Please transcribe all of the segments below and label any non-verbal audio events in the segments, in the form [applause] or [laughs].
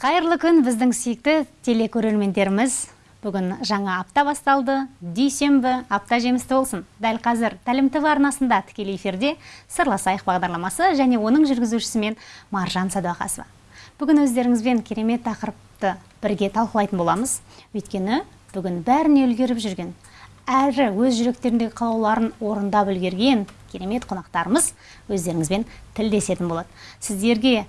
Қайырлы күн біздің сүйікті телекөрермендеріміз. Бүгін жаңа апта басталды. Дүйсенбі апта жемісті болсын. Дәл қазір Тәлім ТВ арнасында тікелей эфирде Сырласайық бағдарламасы және оның жүргізушісімен Маржан Садуақасова. Бүгін өздеріңізбен керемет тақырыпты бірге талқылайтын боламыз. Өйткені бүгін бәріне үлгеріп жүрген, әрі өз жүректеріндегі қалауларын орындап үлгерген керемет қонақтарымыз өздеріңізбен тілдесетін болады. Сіздерге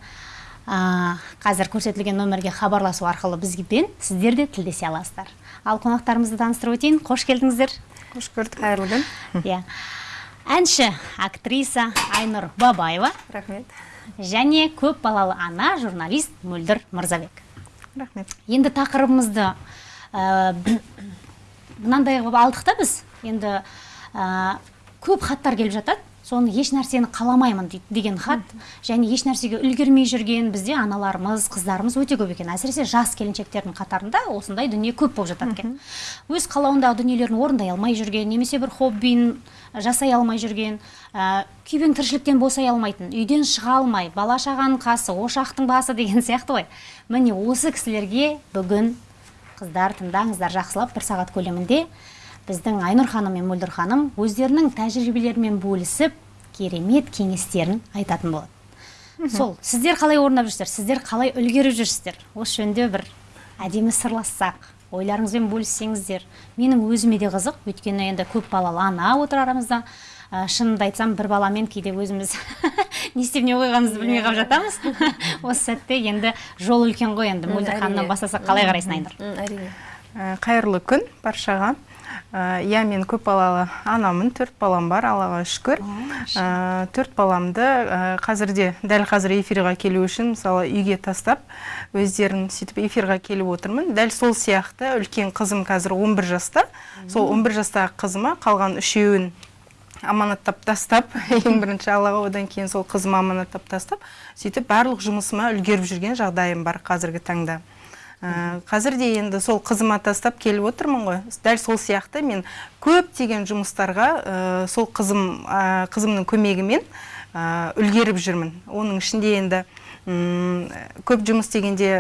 қазір көрсетілген нөмірге хабарласу арқылы бізбен сіздер де тілдесе аласыздар. Ал қонақтарымызды таныстырып өтейін. Қош келдіңіздер. Қош көрдік. Қайырлы күн. [laughs] Иә. Әнші актриса айнұр бабаева рахмет. және көп балалы ана журналист мөлдір мырзабек. Рахмет. Енді тақырыбымызды ә, мынандай қылып алдық та біз. Енді ә, көп хаттар келіп жатады. Соны еш нәрсені қаламаймын деген хат және еш нәрсеге үлгермей жүрген бізде аналарымыз қыздарымыз өте көп екен. Әсіресе жас келіншектердің қатарында осындай дүние көп болып жатады екен. Өз қалауындағы дүниелерін орындай алмай жүрген немесе бір хоббиін жасай алмай жүрген ә, күйбең тіршіліктен босай алмайтын үйден шыға алмай бала шағаның қасы ошақтың басы деген сияқты ғой. Міне осы кісілерге бүгін қыздар тыңдаңыздар. Жақсылап бір сағат көлемінде біздің айнұр ханым мен мөлдір ханым өздерінің тәжірибелерімен бөлісіп керемет кеңестерін айтатын болады. Сол сіздер қалай орындап жүрсіздер? Сіздер қалай үлгеріп жүрсіздер? Осы жөнінде бір әдемі сырлассақ ойларыңызбен бөліссеңіздер. Менің өзіме де қызық. Өйткені енді көп балалы ана отыр арамызда. Ә, шынымды айтсам бір баламен кейде өзіміз [laughs] не істеп не қойғанымызды білмей қалып жатамыз. [laughs] Осы сәтте енді жол үлкен ғой енді. Мөлдір ханымнан бастасақ қалай қарайсың айнұр? әрине. Қайырлы күн баршаға. Иә мен көп балалы анамын төрт балам бар аллаға шүкір. Төрт баламды қазірде дәл қазір эфирға келу үшін мысалы үйге тастап өздерін сөйтіп эфирға келіп отырмын. Дәл сол сияқты үлкен қызым қазір 11 жаста. Сол 11 жастағы қызыма қалған үшеуін аманаттап тастап [laughs] ең бірінші аллаға одан кейін сол қызыма аманаттап тастап сөйтіп барлық жұмысыма үлгеріп жүрген жағдайым бар қазіргі таңда. ә, қазір де енді сол қызыма тастап келіп отырмын ғой. Дәл сол сияқты мен көптеген жұмыстарға ә, сол қызым ә, қызымның көмегімен ә, үлгеріп жүрмін. Оның ішінде енді көп жұмыс дегенде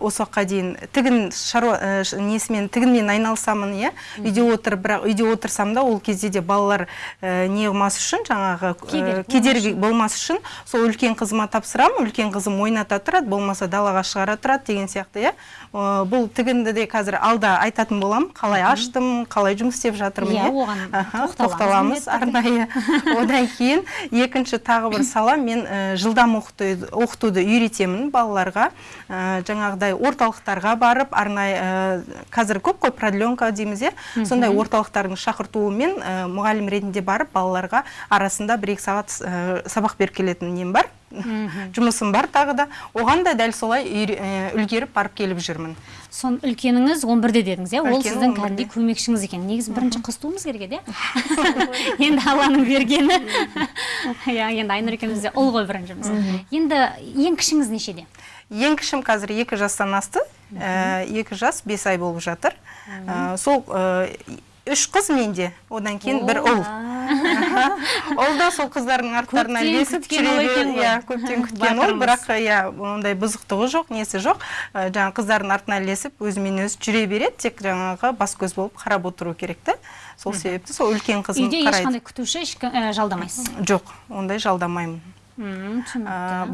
осы уақытқа дейін тігін шаруа несімен тігінмен айналысамын иә. Үйде отырып бірақ үйде отырсам да ол кезде де балалар не қылмас үшін жаңағы кедергі болмас үшін сол үлкен қызыма тапсырамын. Үлкен қызым ойната тұрады болмаса далаға шығара тұрады деген сияқты иә. Бұл тігінді де қазір алда айтатын боламын. Қалай аштым қалай жұмыс істеп жатырмын иә оған тоқталамыз арнайы. [laughs] Одан кейін екінші тағы бір сала. Мен жылдам оқытуды үйретемін балаларға. Жаңағыдай орталықтарға барып арнайы қазір көп қой продленка дейміз иә? Сондай орталықтардың шақыртуымен мұғалім ретінде барып балаларға арасында бір екі сағат сабақ беріп келетін нем бар. Жұмысым бар тағы да. Оған да дәл солай үлгеріп барып келіп жүрмін. Сон үлкеніңіз 11-де дедіңіз иә? Ол сіздің кәдімгідей көмекшіңіз екен. Негізі бірінші қыз туымыз керек еді иә? [laughs] Енді алланың бергені. [laughs] Иә енді айнұр екеуміз де ұл ғой біріншіміз енді ең кішіңіз нешеде? Ең кішім қазір екі жастан асты. Екі жас бес ай болып жатыр. Сол үш қыз менде. Одан кейін бір ұл. [laughs] ол да сол қыздардың арттарынан ілесіп иә көптен [laughs] күткен ол бірақ иә ондай бұзықтығы жоқ несі жоқ. Жаңағы қыздардың артынан ілесіп өзімен өзі жүре береді тек жаңағы бас көз болып қарап отыру керек та. Сол себепті сол үлкен қызым үйде ешқандай күтуші жалдамайсыз? Жоқ ондай жалдамаймын.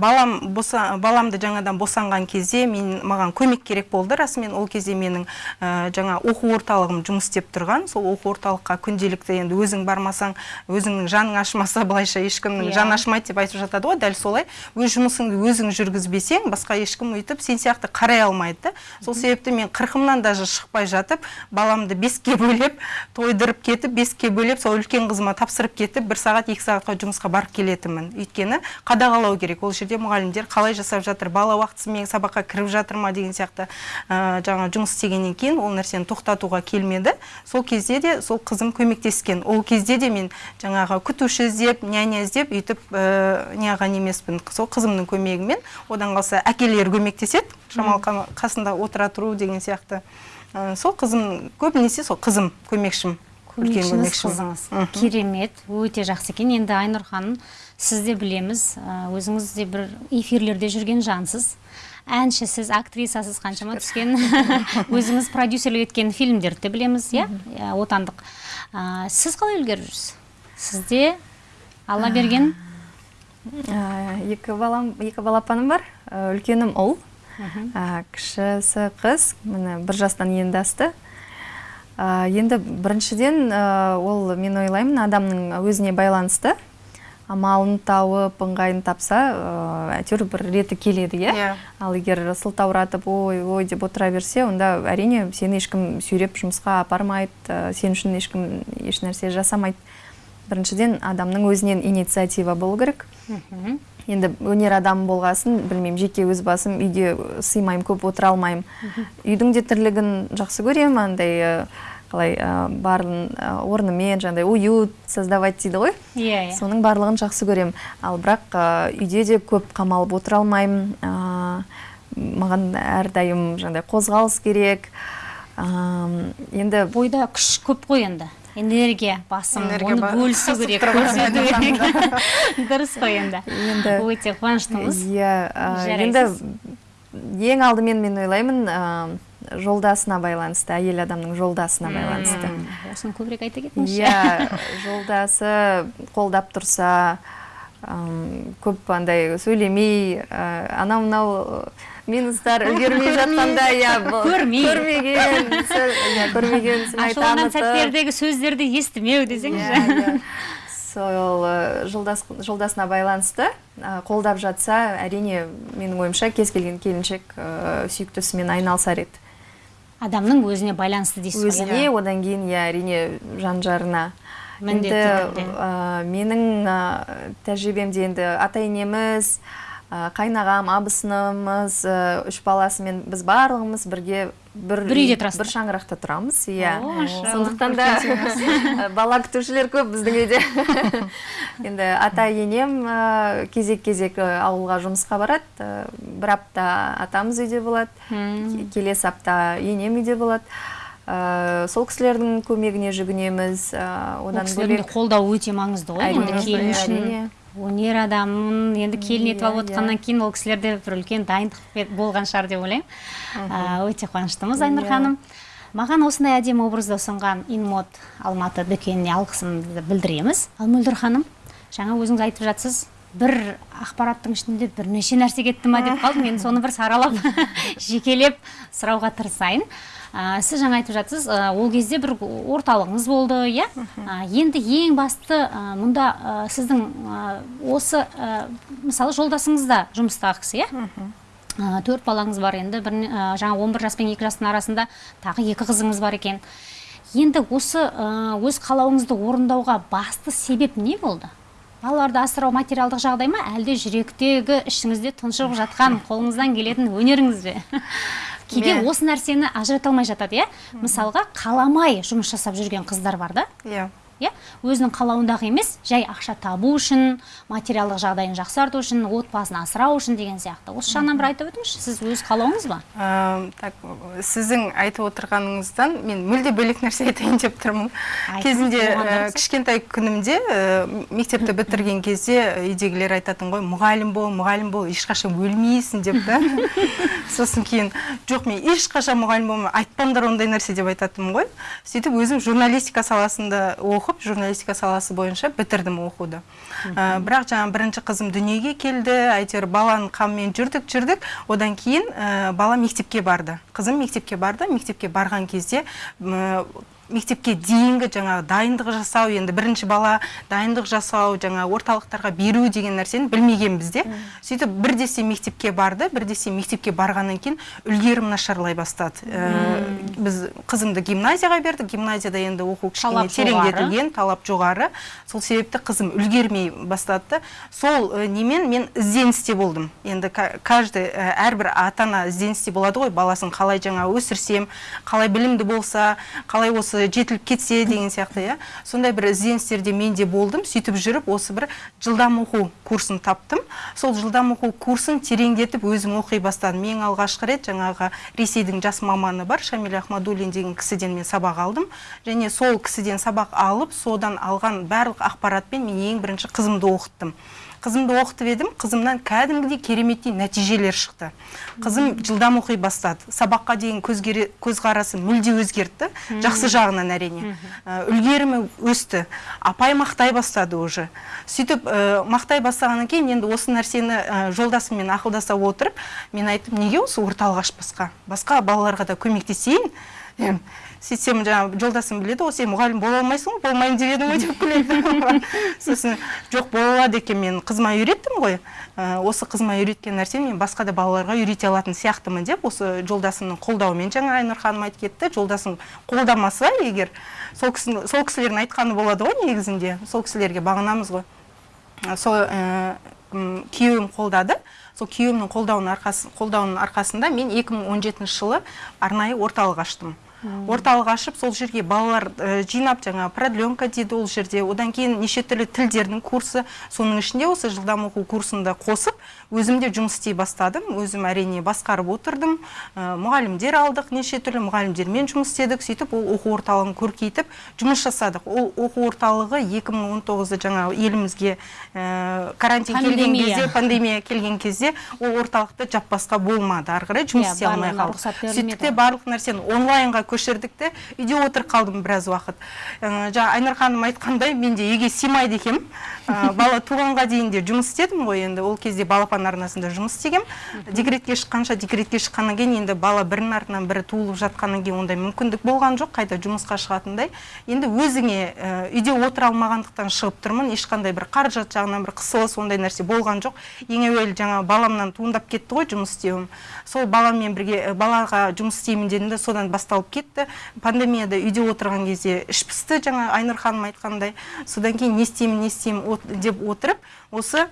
Балам боса, баламды жаңадан босанған кезде мен маған көмек керек болды. Расымен ол кезде менің жаңа оқу орталығым жұмыс істеп тұрған. Сол оқу орталыққа күнделікті енді өзің бармасаң өзіңнің жаның ашмаса былайша ешкімнің жаны ашмайды деп айтып жатады ғой дәл солай. Өз жұмысыңды өзің жүргізбесең басқа ешкім өйтіп сен сияқты қарай алмайды да. Сол себепті мен қырқымнан даже шықпай жатып баламды беске бөлеп тойдырып кетіп беске бөлеп сол үлкен қызыма тапсырып кетіп бір сағат екі сағатқа жұмысқа барып келетінмін. Өйткені қадағалау керек. Ол жерде мұғалімдер қалай жасап жатыр бала уақытысымен сабаққа кіріп жатыр ма деген сияқты ә, жаңа жұмыс істегеннен кейін ол нәрсені тоқтатуға келмеді. Сол кезде де сол қызым көмектескен. Ол кезде де мен жаңағы күтуші іздеп няня іздеп өйтіп ә, неғылған емеспін. Сол қызымның көмегімен одан қалса әкелері көмектеседі шамалы қасында отыра тұру деген сияқты. Ә, сол қызым көбінесе сол қызым көмекшім көмекшіңіз қызыңыз. Керемет. Өте жақсы екен. Енді айнұр ханым сіз де білеміз өзіңіз де бір эфирлерде жүрген жансыз. Әншісіз актрисасыз қаншама түскен. [laughs] Өзіңіз продюсерлік еткен фильмдерді де білеміз иә? Отандық. Сіз қалай үлгеріп жүрсіз сізде алла берген? Ә, екі балам екі балапаным бар. Ә, үлкенім ұл ә, кішісі қыз міне бір жастан енді асты Ә, енді біріншіден ол мен ойлаймын адамның өзіне байланысты. Амалын тауып ыңғайын тапса әйтеуір бір реті келеді иә? Иә. ал егер сылтауратып ой ой деп отыра берсе онда әрине сені ешкім сүйреп жұмысқа апармайды ә, сен үшін ешкім ешнәрсе жасамайды. Біріншіден адамның өзінен инициатива болу керек. Енді өнер адамы болғасын білмеймін жеке өз басым үйде сыймаймын көп отыра алмаймын. Үйдің де тірлігін жақсы көремін андай қалай ә, барын ә, орнымен жаңағыдай уют создавать дейді ғой. Иә иә. Соның барлығын жақсы көремін. Ал бірақ ә, үйде де көп қамалып отыра алмаймын. Ә, маған әрдайым жаңағыдай қозғалыс керек. Ә, енді бойда күш көп қой енді. Энергия басым Энергия оны бөлісу керек. көрсету керек. [laughs] Дұрыс қой енді. Енді- өте қуаныштымыз. иә енді ең алдымен мен ойлаймын жолдасына байланысты әйел адамның жолдасына байланысты. Осыны көбірек айта кетіңізші иә жолдасы қолдап тұрса көп андай сөйлемей ә, анау мынау минустар үлгермей жатқанда иә [laughs] Көрмей. көрмеген иә, көрмеген ашуланған сәттердегі сөздерді естімеу десеңізші Иә, иә. сол жолдас жолдасына байланысты қолдап жатса әрине менің ойымша кез келген келіншек ә, сүйіктісімен айналысар еді. Адамның өзіне байланысты дейсіз ғой иә? өзіне одан кейін иә әрине жан жарына Міндетті енді ә, менің ә, тәжірибемде енді ата енеміз қайнағам абысынымыз үш баласымен біз барлығымыз бірге бір, Бір үйде бір шаңырақта тұрамыз иә. Сондықтан да [laughs] бала күтушілер көп біздің үйде. [laughs] Енді ата енем кезек кезек ауылға жұмысқа барады бір апта атамыз үйде болады келесі апта енем үйде болады. Ә, сол кісілердің көмегіне жүгінеміз ә, одан бөлек қолдауы өте маңызды ғой келін үшін. Өнер адамын енді келін етіп Иә, алып отқаннан кейін ол кісілерде бір үлкен дайындық болған шығар деп ойлаймын. Өте қуаныштымыз айнұр Иә. ханым. Маған осындай әдемі образды ұсынған инмод алматы дүкеніне алғысымызды білдіреміз. Ал мөлдір ханым жаңа өзіңіз айтып жатсыз бір ақпараттың ішінде бірнеше нәрсе кетті ма деп қалдым. Енді соны бір саралап [laughs] жекелеп сұрауға тырысайын. Ә, сіз жаңа айтып жатсыз ә, ол кезде бір орталығыңыз болды иә? Ә, енді ең басты мұнда сіздің осы мысалы жолдасыңыз да жұмыстағы кісі иә? Төрт балаңыз бар енді бір, жаңа 11 жас пен 2 жастың арасында тағы екі қызыңыз бар екен. Енді осы өз қалауыңызды орындауға басты себеп не болды? Балаларды асырау материалдық жағдай ма? Әлде жүректегі ішіңізде тұншығып жатқан [laughs] қолыңыздан келетін өнеріңіз бе? Кейде Мен- осы нәрсені ажырата алмай жатады иә? Мысалға қаламай жұмыс жасап жүрген қыздар бар да? Иә. Иә? Өзінің қалауындағы емес жай ақша табу үшін материалдық жағдайын жақсарту үшін отбасын асырау үшін деген сияқты. Осы жағынан бір айтып өтіңізші сіз өз қалауыңыз ба? Ә, так сіздің айтып отырғаныңыздан мен мүлде бөлек нәрсе айтайын деп тұрмын. Кезінде ә, кішкентай күнімде ә, мектепті бітірген кезде үйдегілер айтатын ғой мұғалім бол мұғалім бол ешқашан өлмейсің деп та [laughs] сосын кейін жоқ мен ешқашан мұғалім болмаймын айтпаңдар ондай нәрсе деп айтатынмын ғой. Сөйтіп өзім журналистика саласында оқып журналистика саласы бойынша бітірдім оқуды. Ә, бірақ жаңа бірінші қызым дүниеге келді әйтеуір баланың қамымен жүрдік жүрдік. Одан кейін ә, бала мектепке барды. Қызым мектепке барды. Мектепке барған кезде мектепке дейінгі жаңағы дайындық жасау енді бірінші бала дайындық жасау жаңа орталықтарға беру деген нәрсені білмегенбіз де сөйтіп бір десе мектепке барды бір десе мектепке барғаннан кейін үлгерім нашарлай бастады. Ә, біз қызымды гимназияға бердік. Гимназияда енді оқу кішкене тереңдетілген талап жоғары. Сол себепті қызым үлгермей бастады. Сол ә, немен мен ізденісте болдым. Енді ка- каждый ә, әрбір ата ана ізденісте болады ғой. Баласын қалай жаңа өсірсем қалай білімді болса қалай осы жетіліп кетсе деген сияқты иә. Сондай бір ізденістерде мен де болдым сөйтіп жүріп осы бір жылдам оқу курсын таптым. Сол жылдам оқу курсын тереңдетіп өзім оқи бастадым. Ең алғашқы рет жаңағы ресейдің жас маманы бар шамиль ахмадуллин деген кісіден мен сабақ алдым. Және сол кісіден сабақ алып содан алған барлық ақпаратпен мен ең бірінші қызымды оқыттым. Қызымды оқытып едім қызымнан кәдімгідей кереметтей нәтижелер шықты. Қызым жылдам оқи бастады. Сабаққа деген көзгере- көзқарасы мүлде өзгерді. Жақсы жағынан әрине. Ә, үлгерімі өсті. Апай мақтай бастады уже. Сөйтіп ә, мақтай бастағаннан кейін енді осы нәрсені ә, жолдасыммен ақылдаса отырып мен айттым неге осы орталық ашпасқа? Басқа балаларға да көмектесейін? Сөйтсем жаңағы жолдасым біледі ғой сен мұғалім бола алмайсың ғой болмаймын деп едің ғой деп күледі. [laughs] Сосын жоқ бола алады екен мен қызыма үйреттім ғой. Ә, осы қызыма үйреткен нәрсені мен басқа да балаларға үйрете алатын сияқтымын деп осы жолдасымның қолдауымен жаңа айнұр ханым айтып кетті. Жолдасым қолдамаса егер сол кісінің сол кісілердің айтқаны болады ғой негізінде сол кісілерге бағынамыз ғой. Ә, сол ә, күйеуім қолдады. Сол күйеуімнің қолдауының арқасы қолдауының арқасында мен 2017 жылы арнайы орталық аштым. Орталық ашып сол жерге балалар ә, жинап жаңа продленка дейді ол жерде. Одан кейін неше түрлі тілдердің курсы. Соның ішінде осы жылдам оқу курсында қосып өзім де жұмыс істей бастадым. Өзім әрине басқарып отырдым. Ә, мұғалімдер алдық неше түрлі мұғалімдермен жұмыс істедік. Сөйтіп ол оқу орталығын көркейтіп жұмыс жасадық. Ол оқу орталығы 2019 жаңа елімізге ә, карантин келген кезде пандемия келген кезде ол орталықты жаппасқа болмады. Ары қарай жұмыс Иә, істей алмай қалдық. те барлық нәрсені онлайнға көшірдік те. Үйде отырып қалдым біраз уақыт. Ә, жаңа айнұр ханым айтқандай мен де үйге сыймайды екенмін. Ә, бала туғанға дейін де жұмыс істедім ғой енді. Ол кезде балапан арнасында жұмыс істегем. Декретке шыққанша декретке шыққаннан кейін енді бала бірінің артынан бірі туылып жатқаннан кейін ондай мүмкіндік болған жоқ қайта жұмысқа шығатындай. Енді өзіңе ә, үйде отыра алмағандықтан шығып тұрмын. Ешқандай бір қаражат жағынан бір қысылыс ондай нәрсе болған жоқ. Ең әуелі жаңа баламнан туындап кетті ғой жұмыс істеуім. Сол баламмен бірге балаға жұмыс істеймін дедім де содан басталып кетті. Пандемияда үйде отырған кезде іш пысты жаңа айнұр ханым айтқандай. Содан кейін не істеймін не істеймін деп отырып осы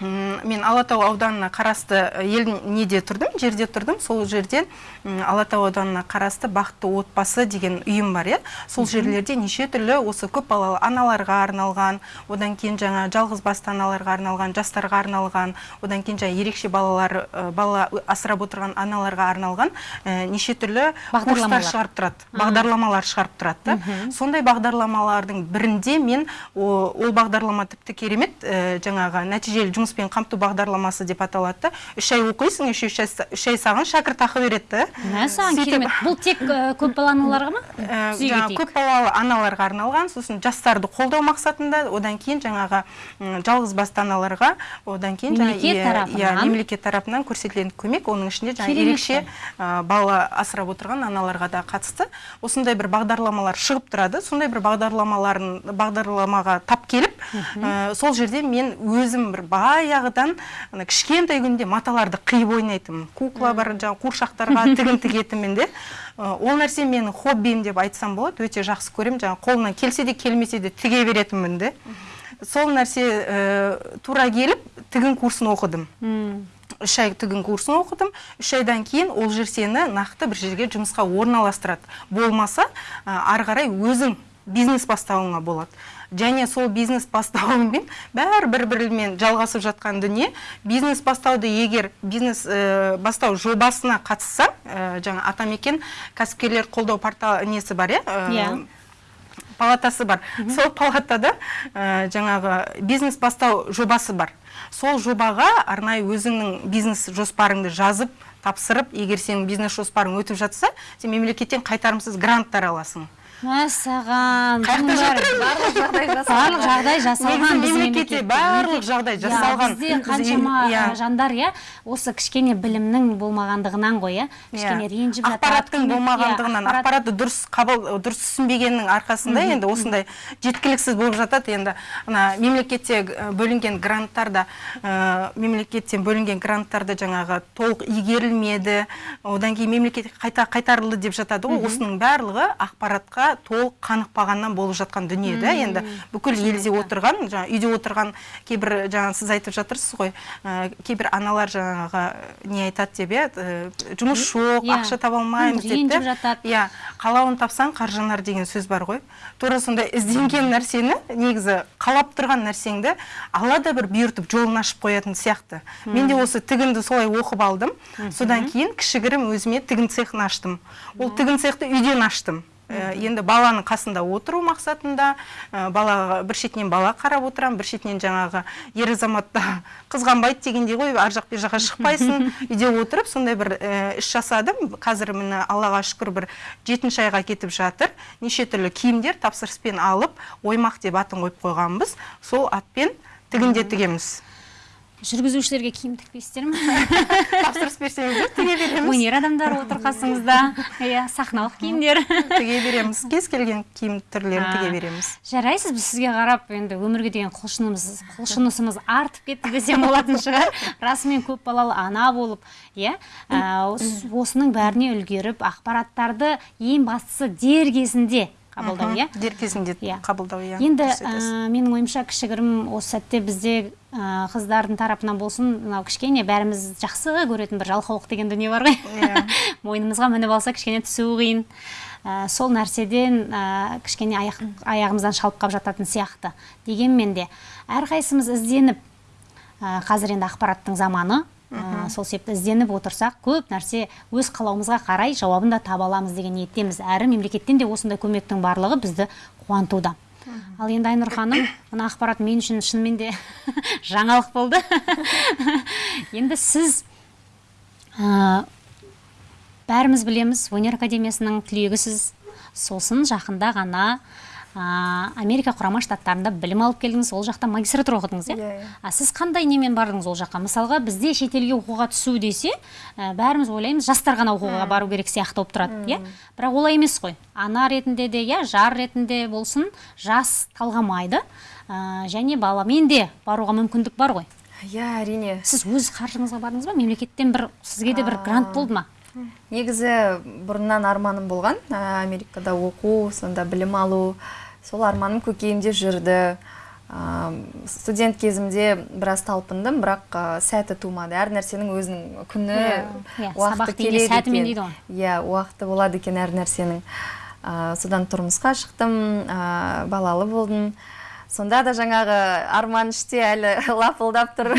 мен алатау ауданына қарасты ә, ел неде тұрдым жерде тұрдым. Сол жерден алатау ауданына қарасты бақытты отбасы деген ұйым бар иә. Сол жерлерде неше түрлі осы көп балалы аналарға арналған одан кейін жаңа жалғыз басты аналарға арналған жастарға арналған одан кейін жаңа ерекше балалар ә, бала асырап отырған аналарға арналған ә, неше түрлі курстар Бағдарламалар. шығарып тұрады бағдарламалар шығарып тұрады да. Сондай бағдарламалардың бірінде мен о- ол бағдарлама тіпті керемет ә, жаңағы нәтижелі жұмыспен қамту бағдарламасы деп аталады. Да үш ай оқисың үш үш ай саған шәкіртақы береді. Да мәссаған керемет. Бұл тек көпбалалы аналарға ма? Ә, жаңағы кетейік. көп балалы аналарға арналған сосын жастарды қолдау мақсатында одан кейін жаңағы м, жалғыз басты аналарға одан кейін Мемлекет иә, тарапынан. иә, мемлекет тарапынан көрсетілетін көмек оның ішінде жаңа Керемет ерекше бала асырап отырған аналарға да қатысты. Осындай бір бағдарламалар шығып тұрады. Сондай бір бағдарламаларын бағдарламаға тап келіп сол жерде мен өзім бір баяғыдан ана кішкентай күнде маталарды қиып ойнайтынмын. Кукла бар жаңағы қуыршақтарға [laughs] тігін тігетінмін де. Ол нәрсе менің хоббиім деп айтсам болады өте жақсы көремін. Жаңағы қолымнан келсе де келмесе де тіге беретінмін де. Сол нәрсе ә, тура келіп тігін курсын оқыдым. Үш ай тігін курсын оқыдым. Үш айдан кейін ол жер сені нақты бір жерге жұмысқа орналастырады. Болмаса ә, ары қарай өзің бизнес бастауыңа болады. Және сол бизнес бастауыңмен бәрі бір бірімен жалғасып жатқан дүние. Бизнес бастауды егер бизнес ә, бастау жобасына қатыссаң ә, жаңа атамекен кәсіпкерлер қолдау порталы несі бар иә ә, Иә. палатасы бар. Сол палатада ә, жаңағы бизнес бастау жобасы бар. Сол жобаға арнайы өзіңнің бизнес жоспарыңды жазып тапсырып егер сенің бизнес жоспарың өтіп жатса сен мемлекеттен қайтарымсыз гранттар аласың. Мәссаған барлық жағдай барлық жағдай жасалған мемлекетте барлық жағдай Иә, жасалған. бізде Біз қаншама иә. жандар иә. Осы кішкене білімнің болмағандығынан ғой иә. Кішкене ренжіп жатады ақпараттың иә, болмағандығынан. ақпарат- ақпаратты дұрыс қабыл дұрыс түсінбегеннің арқасында енді осындай жеткіліксіз болып жатады. Енді ана мемлекетте бөлінген гранттарда мемлекеттен бөлінген гранттарды жаңағы толық игерілмеді. Одан кейін мемлекетке қайта қайтарылды деп жатады. Ғой осының барлығы ақпаратқа толық қанықпағаннан болып жатқан дүние да енді бүкіл елде отырған жаңа үйде отырған кейбір жаңа сіз айтып жатырсыз ғой ә, кейбір аналар жаңағы не айтады деп иә жұмыс жоқ Иә. ақша таба алмаймыз деп жатады. иә қалауын тапсаң қар жанар деген сөз бар ғой. Тура сондай ізденген нәрсені негізі қалап тұрған нәрсеңді алла да бір бұйыртып жолын ашып қоятын сияқты. Мен де осы тігінді солай оқып алдым. Содан кейін кішігірім өзіме тігін цехын аштым. Ол тігін цехты үйден аштым. Енді баланың қасында отыру мақсатында э, балаға бір шетінен бала қарап отырамын бір шетінен жаңағы ер азаматта [laughs] қызғанбайды дегендей ғой ар жақ бер жаққа шықпайсың. [laughs] Үйде отырып сондай бір э, іс жасадым. Қазір міне аллаға шүкір бір жетінші айға кетіп жатыр. Неше түрлі киімдер тапсырыспен алып оймақ деп атын қойып қойғанбыз. Сол атпен тігінде тігеміз. Жүргізушілерге киім тікпейсіздер ме? [laughs] Тапсырыс берсеңіздер тіге береміз. Өнер адамдары отыр қасыңызда иә сахналық киімдер. Тіге береміз. Кез келген киім түрлерін тіге береміз. жарайсыз біз сізге қарап енді өмірге деген құлшынымыз құлшынысымыз артып кетті десем болатын шығар. Расымен көп балалы ана болып иә? Ос- осының бәріне үлгеріп ақпараттарды ең бастысы дер кезінде қабылдау иә? Дер кезінде Иә. қабылдау иә. Енді менің ойымша кішігірім осы сәтте бізде қыздардың тарапынан болсын мынау кішкене бәріміз жақсы көретін бір жалқаулық деген дүние бар ғой. Иә. [laughs] мойнымызға мініп алса кішкене түсуі қиын. Ә, сол нәрседен ә, кішкене аяқ, аяғымыздан шалып қалып жататын сияқты. Дегенмен де әрқайсымыз ізденіп ә, қазір енді ақпараттың заманы ә, сол себепті ізденіп отырсақ көп нәрсе өз қалауымызға қарай жауабын да таба аламыз деген ниеттеміз. Әрі мемлекеттен де осындай көмектің барлығы бізді қуантуда. Ал енді айнұр ханым мына ақпарат мен үшін шынымен де [laughs] жаңалық болды. [laughs] Енді сіз ә, бәріміз білеміз өнер академиясының түлегісіз сосын жақында ғана ә, америка құрама штаттарында білім алып келдіңіз ол жақта магистратура оқыдыңыз иә? Иә, иә. а сіз қандай немен бардыңыз ол жаққа? Мысалға бізде шетелге оқуға түсу десе ә, бәріміз ойлаймыз жастар ғана оқуға бару керек сияқты болып тұрады иә? Бірақ олай емес қой. Ана ретінде де иә жар ретінде болсын жас талғамайды ә, және баламен де баруға мүмкіндік бар ғой. Иә әрине. Сіз өз қаржыңызға бардыңыз ба? Мемлекеттен бір сізге де бір грант болды ма? Негізі бұрыннан арманым болған ә, америкада оқу сонда білім алу сол арманым көкейімде жүрді. Ә, студент кезімде біраз талпындым бірақ ә, сәті тумады. Әр нәрсенің өзінің күні Иә, уақыты сабақ дейіне келеді сәтімен екен. дейді ғой. иә уақыты болады екен әр нәрсенің. Ә, содан тұрмысқа шықтым ә, балалы болдым. Сонда да жаңағы арман іште әлі [laughs] лапылдап тұр.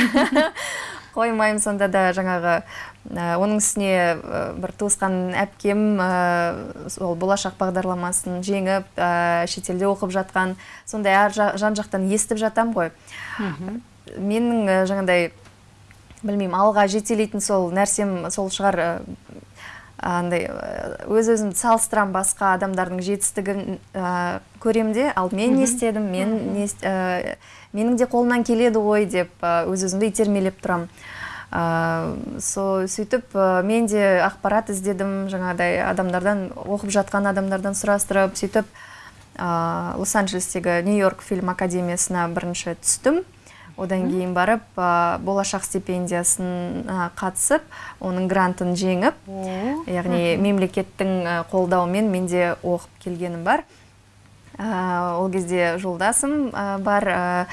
[laughs] Қоймаймын сонда да жаңағы оның үстіне ә, бір туысқан әпкем ә, сол болашақ бағдарламасын жеңіп ә, шетелде оқып жатқан. Сондай әр жа- жан жақтан естіп жатам ғой. Менің ә, жаңағыдай білмеймін алға жетелейтін сол нәрсем сол шығар ә, андай өз өзімді салыстырамын басқа адамдардың жетістігін ә, көремін де. Ал мен не істедім мен не ә, менің де қолымнан келеді ғой деп ә, өз өзімді итермелеп тұрамын ә, со сөйтіп ә, мен де ақпарат іздедім жаңағыдай адамдардан оқып жатқан адамдардан сұрастырып сөйтіп ә, лос анджелестегі нью йорк фильм академиясына бірінші түстім. Одан кейін барып ә, болашақ стипендиясын ә, қатысып оның грантын жеңіп яғни мемлекеттің қолдауымен мен де оқып келгенім бар. Ә, ол кезде жолдасым ә, бар ә,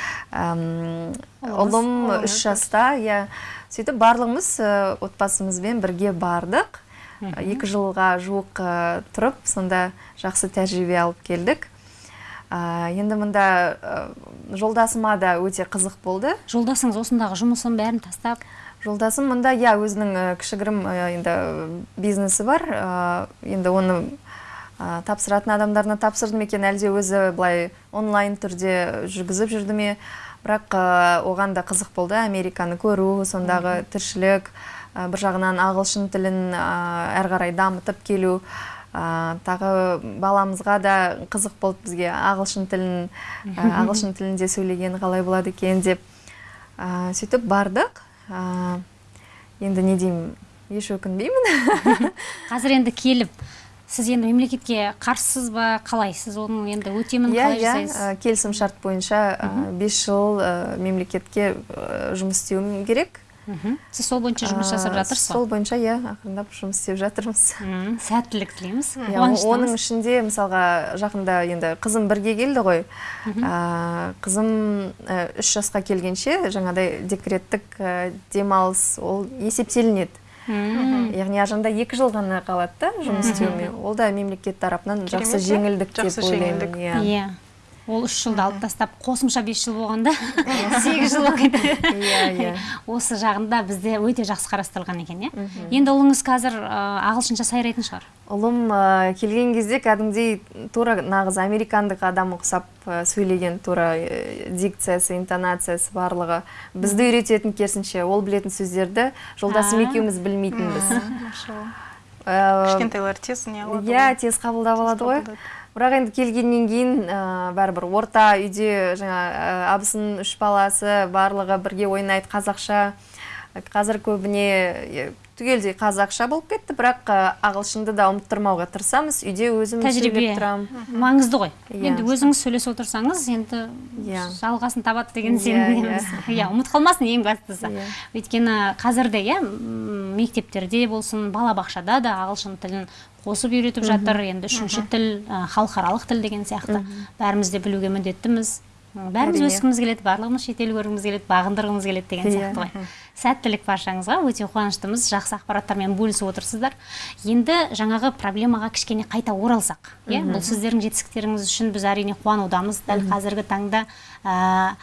ұлым үш жаста иә. Сөйтіп барлығымыз ә, отбасымызбен бірге бардық. Екі жылға жуық ә, тұрып сонда жақсы тәжірибе алып келдік. Ә, енді мында ә, жолдасыма да өте қызық болды. Жолдасыңыз осындағы жұмысын бәрін тастап? Жолдасым мында иә өзінің кішігірім енді бизнесі бар. Енді оны ә, тапсыратын адамдарына тапсырды ма екен. Әлде өзі былай онлайн түрде жүргізіп жүрді ме? Бірақ ә, оған да қызық болды. Американы көру сондағы тіршілік ә, бір жағынан ағылшын тілін ә, әрі қарай дамытып келу ә, тағы баламызға да қызық болды бізге. Ағылшын тілін ә, [laughs] ағылшын тілінде сөйлеген қалай болады екен деп ә, сөйтіп бардық. Ә, енді не деймін еш өкінбеймін. [laughs] Қазір енді келіп сіз енді мемлекетке қарсысыз ба қалай сіз оның енді өтемін иә қалай иә. жасайсыз? Ә, келісім шарт бойынша бес жыл мемлекетке жұмыс істеуім керек. Мхм. сіз сол бойынша жұмыс жасап жатырсыз сол ғой бойынша иә ақырындап жұмыс істеп жатырмыз. Сәттілік тілейміз. Иә, оның ішінде мысалға жақында енді қызым бірге келді ғой. Ә, қызым үш жасқа келгенше жаңағыдай декреттік демалыс ол есептелінеді. Яғни аржанда екі жыл ғана қалады да жұмыс істеуіме ол да мемлекет тарапынан жақсы жеңілдік деп ойлаймын иә. Иә. Ол үш жылды алып тастап қосымша бес жыл болғанда сегіз жыл оқиды. Иә, иә. осы жағында бізде өте жақсы қарастырылған екен иә. Енді ұлыңыз қазір ағылшынша сайрайтын шығар. Ұлым келген кезде кәдімгідей тура нағыз американдық адам ұқсап сөйлеген тура дикциясы интонациясы барлығы. Бізді үйрететін керісінше ол білетін сөздерді жолдасым екеуміз білмейтінбіз. Кішкентайлар тез не қылады иә тез қабылдап алады ғой. Бірақ енді келгеннен кейін ә, бәрібір орта үйде жаңа ә, абысының үш баласы барлығы бірге ойнайды қазақша. Қазір көбіне түгелдей қазақша болып кетті. Бірақ ағылшынды да ұмыттырмауға тырысамыз. Үйде өзім тәжірибе. тұрамын маңызды ғой. Иә. енді өзіңіз сөйлесіп отырсаңыз енді Иә. жалғасын табады деген Иә, сенімдеміз. иә. Ұмытып қалмасын ең бастысы. Өйткені қазірде иә мектептерде болсын балабақшада да ағылшын тілін қосып үйретіп жатыр. Енді үшінші тіл халықаралық тіл деген сияқты. Бәріміз де білуге міндеттіміз. Бәріміз өскіміз келеді барлығымыз шетел көргіміз келеді бағындырғымыз келеді деген Иә. сияқты ғой. Сәттілік баршаңызға өте қуаныштымыз. Жақсы ақпараттармен бөлісіп отырсыздар. Енді жаңағы проблемаға кішкене қайта оралсақ иә бұл сіздердің жетістіктеріңіз үшін біз әрине қуанудамыз. Дәл қазіргі таңда ә,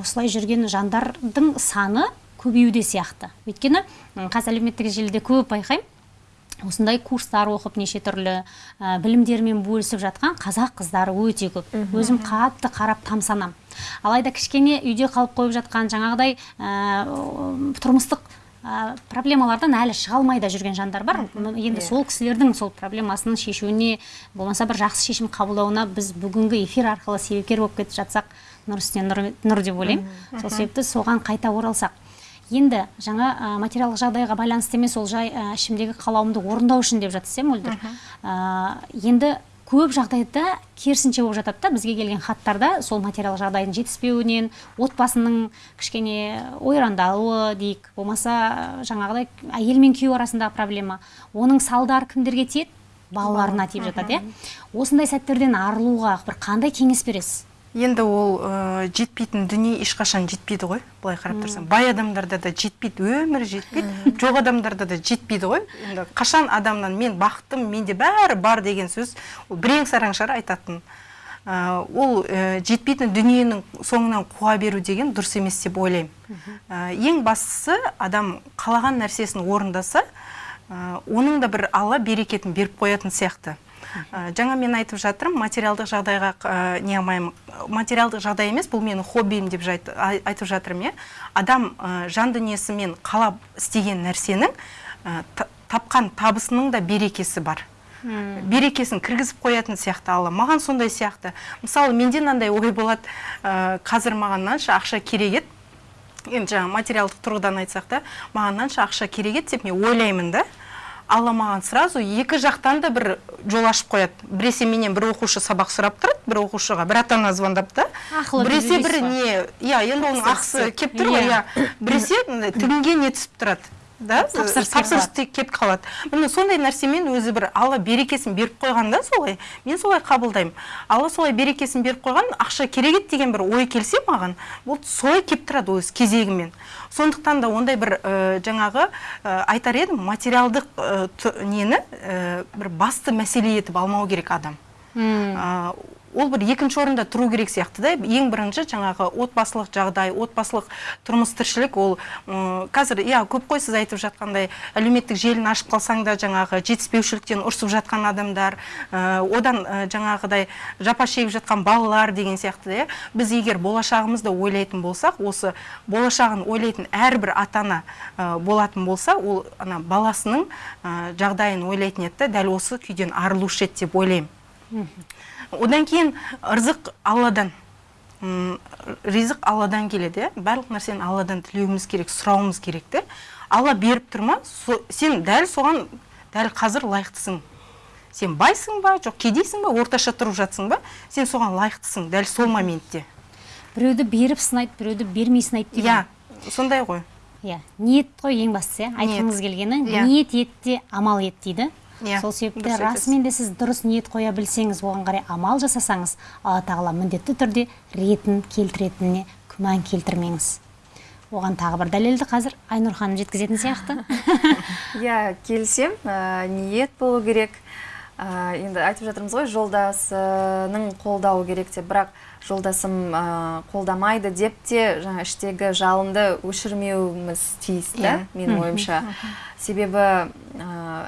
осылай жүрген жандардың саны көбеюде сияқты. Өйткені қазір әлеуметтік желіде көп байқаймын. Осындай курстар оқып неше түрлі ә, білімдермен бөлісіп жатқан қазақ қыздары өте көп. Өзім қатты қарап тамсанам. Алайда кішкене үйде қалып қойып жатқан жаңағыдай ә, тұрмыстық ә, проблемалардан әлі шыға алмай да жүрген жандар бар. Енді сол кісілердің сол проблемасын шешуіне болмаса бір жақсы шешім қабылдауына біз бүгінгі эфир арқылы себепкер болып кетіп жатсақ нұр үстіне нұр, нұр деп ойлаймын. Сол себепті соған қайта оралсақ. Енді жаңа ә, материалдық жағдайға байланысты емес ол жай ә, ішімдегі қалауымды орындау үшін деп жатсыз иә мөлдір Ә, енді көп жағдайда керісінше болып жатады да бізге келген хаттарда сол материалдық жағдайдың жетіспеуінен отбасының кішкене ойрандауы дейік болмаса жаңағыдай әйел мен күйеу арасындағы проблема оның салдары кімдерге тиеді? Балаларына тиіп жатады иә. Осындай сәттерден арылуға бір қандай кеңес бересіз? Енді ол ә, жетпейтін дүние ешқашан жетпейді ғой былай қарап тұрсаң. Бай адамдарда да жетпейді өмірі жетпейді жоқ адамдарда да жетпейді ғой. Енді қашан адамнан мен бақыттым менде бәрі бар деген сөз ол бірең сараң шығар айтатын. Ә, ол ә, жетпейтін дүниенің соңынан қуа беру деген дұрыс емес деп ойлаймын. Ә, ең бастысы адам қалаған нәрсесін орындаса оның да бір алла берекетін беріп қоятын сияқты. Жаңа мен айтып жатырмын материалдық жағдайға ә, не алмаймын. Материалдық жағдай емес бұл менің хоббиім деп жайт- ай- айтып жатырмын иә. Адам ә, жан дүниесімен қалап істеген нәрсенің ә, та- тапқан табысының да берекесі бар. Берекесін кіргізіп қоятын сияқты алла маған сондай сияқты. Мысалы менде мынандай ой болады ә, қазір маған мынанша ақша керек еді. Енді жаңағы материалдық тұрғыдан айтсақ та маған мынанша ақша керек еді деп мен ойлаймын да. Алла маған сразу екі жақтан да бір жол ашып қояды. Біресе менен бір оқушы сабақ сұрап тұрады бір оқушыға бір ата ана звондап та. Біресе бір не иә енді оның ақысы келіп тұр ғой Иә. иә. Біресе түбінге не түсіп тұрады да? Тапсырыс келіп қалады. міне сондай нәрсемен өзі бір алла берекесін беріп қойған да солай. Мен солай қабылдаймын. Алла солай берекесін беріп қойған ақша керек еді деген бір ой келсе маған ол солай келіп тұрады өз кезегімен. Сондықтан да ондай бір ә, жаңағы ә, айтар едім материалдық ә, нені бір басты мәселе етіп алмау керек адам. Ол бір екінші орында тұру керек сияқты да. Ең бірінші жаңағы отбасылық жағдай отбасылық тұрмыс тіршілік ол қазір иә көп қой сіз айтып жатқандай әлеуметтік желіні ашып қалсаң да жаңағы жетіспеушіліктен ұрсып жатқан адамдар ә, одан ә, жаңағыдай жапа шегіп жатқан балалар деген сияқты иә. Біз егер болашағымызды ойлайтын болсақ осы болашағын ойлайтын әрбір ата ана ә, болатын болса ол ана баласының жағдайын ойлайтын еді да дәл осы күйден арылушы еді деп ойлаймын. Одан кейін ырзық алладан. Ризық алладан келеді. Иә барлық нәрсені алладан тілеуіміз керек сұрауымыз керек те. Алла беріп тұр ма? Со- сен дәл соған дәл қазір лайықтысың. Сен байсың ба? Жоқ кедейсің ба? Орташа тұрып жатсың ба? Сен соған лайықтысың дәл сол моментте. Біреуді беріп сынайды біреуді бермей сынайды деген. иә сондай ғой. Иә ниет қой ең бастысы иә? Айтқыңыз келгені. Иә. ниет ет те амал ет дейді. Иә, сол себепті расымен де сіз дұрыс ниет қоя білсеңіз оған қарай амал жасасаңыз алла тағала міндетті түрде ретін келтіретініне күмән келтірмеңіз. Оған тағы бір дәлелді қазір айнұр ханым жеткізетін сияқты. [laughs] Иә келісем ә, ниет болу керек. Ә, енді айтып жатырмыз ғой жолдасының қолдауы керек деп. Бірақ жолдасым ә, қолдамайды деп те жаңа іштегі жалынды өшірмеуіміз тиіс та Иә. менің ойымша. Себебі ә,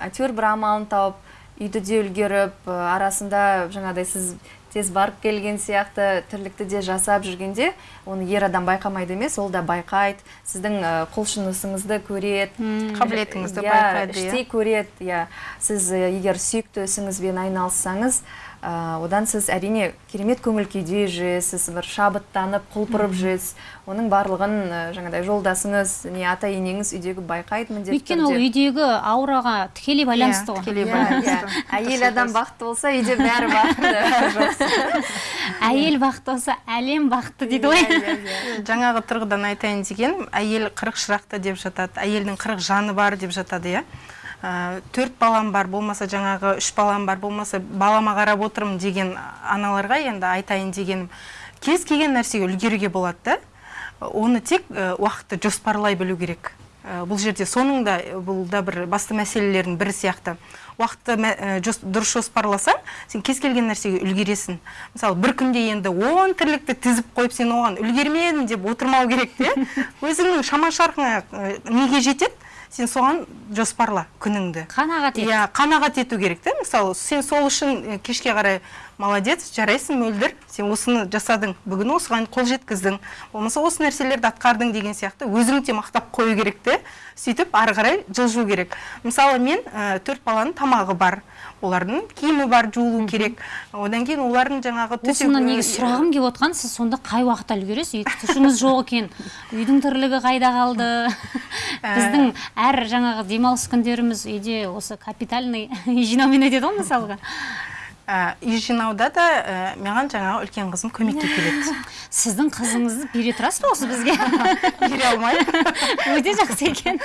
әйтеуір бір амалын тауып үйді де үлгеріп ә, арасында жаңағыдай сіз тез барып келген сияқты тірлікті де жасап жүргенде оны ер адам байқамайды емес ол да байқайды. Сіздің құлшынысыңызды көреді. Қабілетіңізді Иә, байқайды иә. іштей көреді иә. Сіз егер сүйікті ісіңізбен айналыссаңыз одан сіз әрине керемет көңіл күйде жүресіз бір шабыттанып құлпырып жүресіз оның барлығын ә, жаңағыдай жолдасыңыз не ата енеңіз үйдегі байқайды міндетті өйткені ол түрде. үйдегі аураға тікелей байланысты ғой тікелей Иә, байланысты. иә. әйел адам бақытты болса үйде бәрі бақытты [laughs] әйел бақытты болса әлем бақытты дейді ғой Иә, иә, [laughs] иә. жаңағы тұрғыдан айтайын дегенім әйел қырық шырақты деп жатады әйелдің қырық жаны бар деп жатады иә төрт балам бар болмаса жаңағы үш балам бар болмаса балама қарап отырмын деген аналарға енді айтайын дегенім. Кез келген нәрсеге үлгеруге болады да. Оны тек ә, уақытты жоспарлай білу керек. Ә, бұл жерде соның да бұл да бір басты мәселелердің бірі сияқты. Уақытты ә, жос- дұрыс жоспарласаң сен кез келген нәрсеге үлгересің. Мысалы бір күнде енді он тірлікті тізіп қойып сен оған үлгермедім деп отырмау керек те. [laughs] Өзіңнің шама шарқыңа неге жетеді? Сен соған жоспарла күніңді. Қанағат ет. Иә қанағат ету керек та мысалы сен сол үшін кешке қарай молодец жарайсың мөлдір. Сен осыны жасадың бүгін осыған қол жеткіздің. Болмаса осы нәрселерді атқардың деген сияқты өзіңді де мақтап қою керек те. Сөйтіп ары қарай жылжу керек. Мысалы мен төрт баланың тамағы бар. Олардың киімі бар жуылу керек. Одан кейін олардың жаңағы осыны негізі сұрағым келіп отқан сіз сонда қай уақытта үлгересіз тұтушыңыз жоқ екен. Үйдің тірлігі қайда қалды? [laughs] Біздің әр жаңағы демалыс күндеріміз үйде осы капитальный [laughs] жинаумен өтеді ғой мысалға. Ә, үй жинауда да ә, маған жаңағы үлкен қызым көмекке келеді. [laughs] Сіздің қызыңызды бере тұрасыз ба осы бізге? [laughs] Бере алмаймын. [laughs] Өте жақсы екен.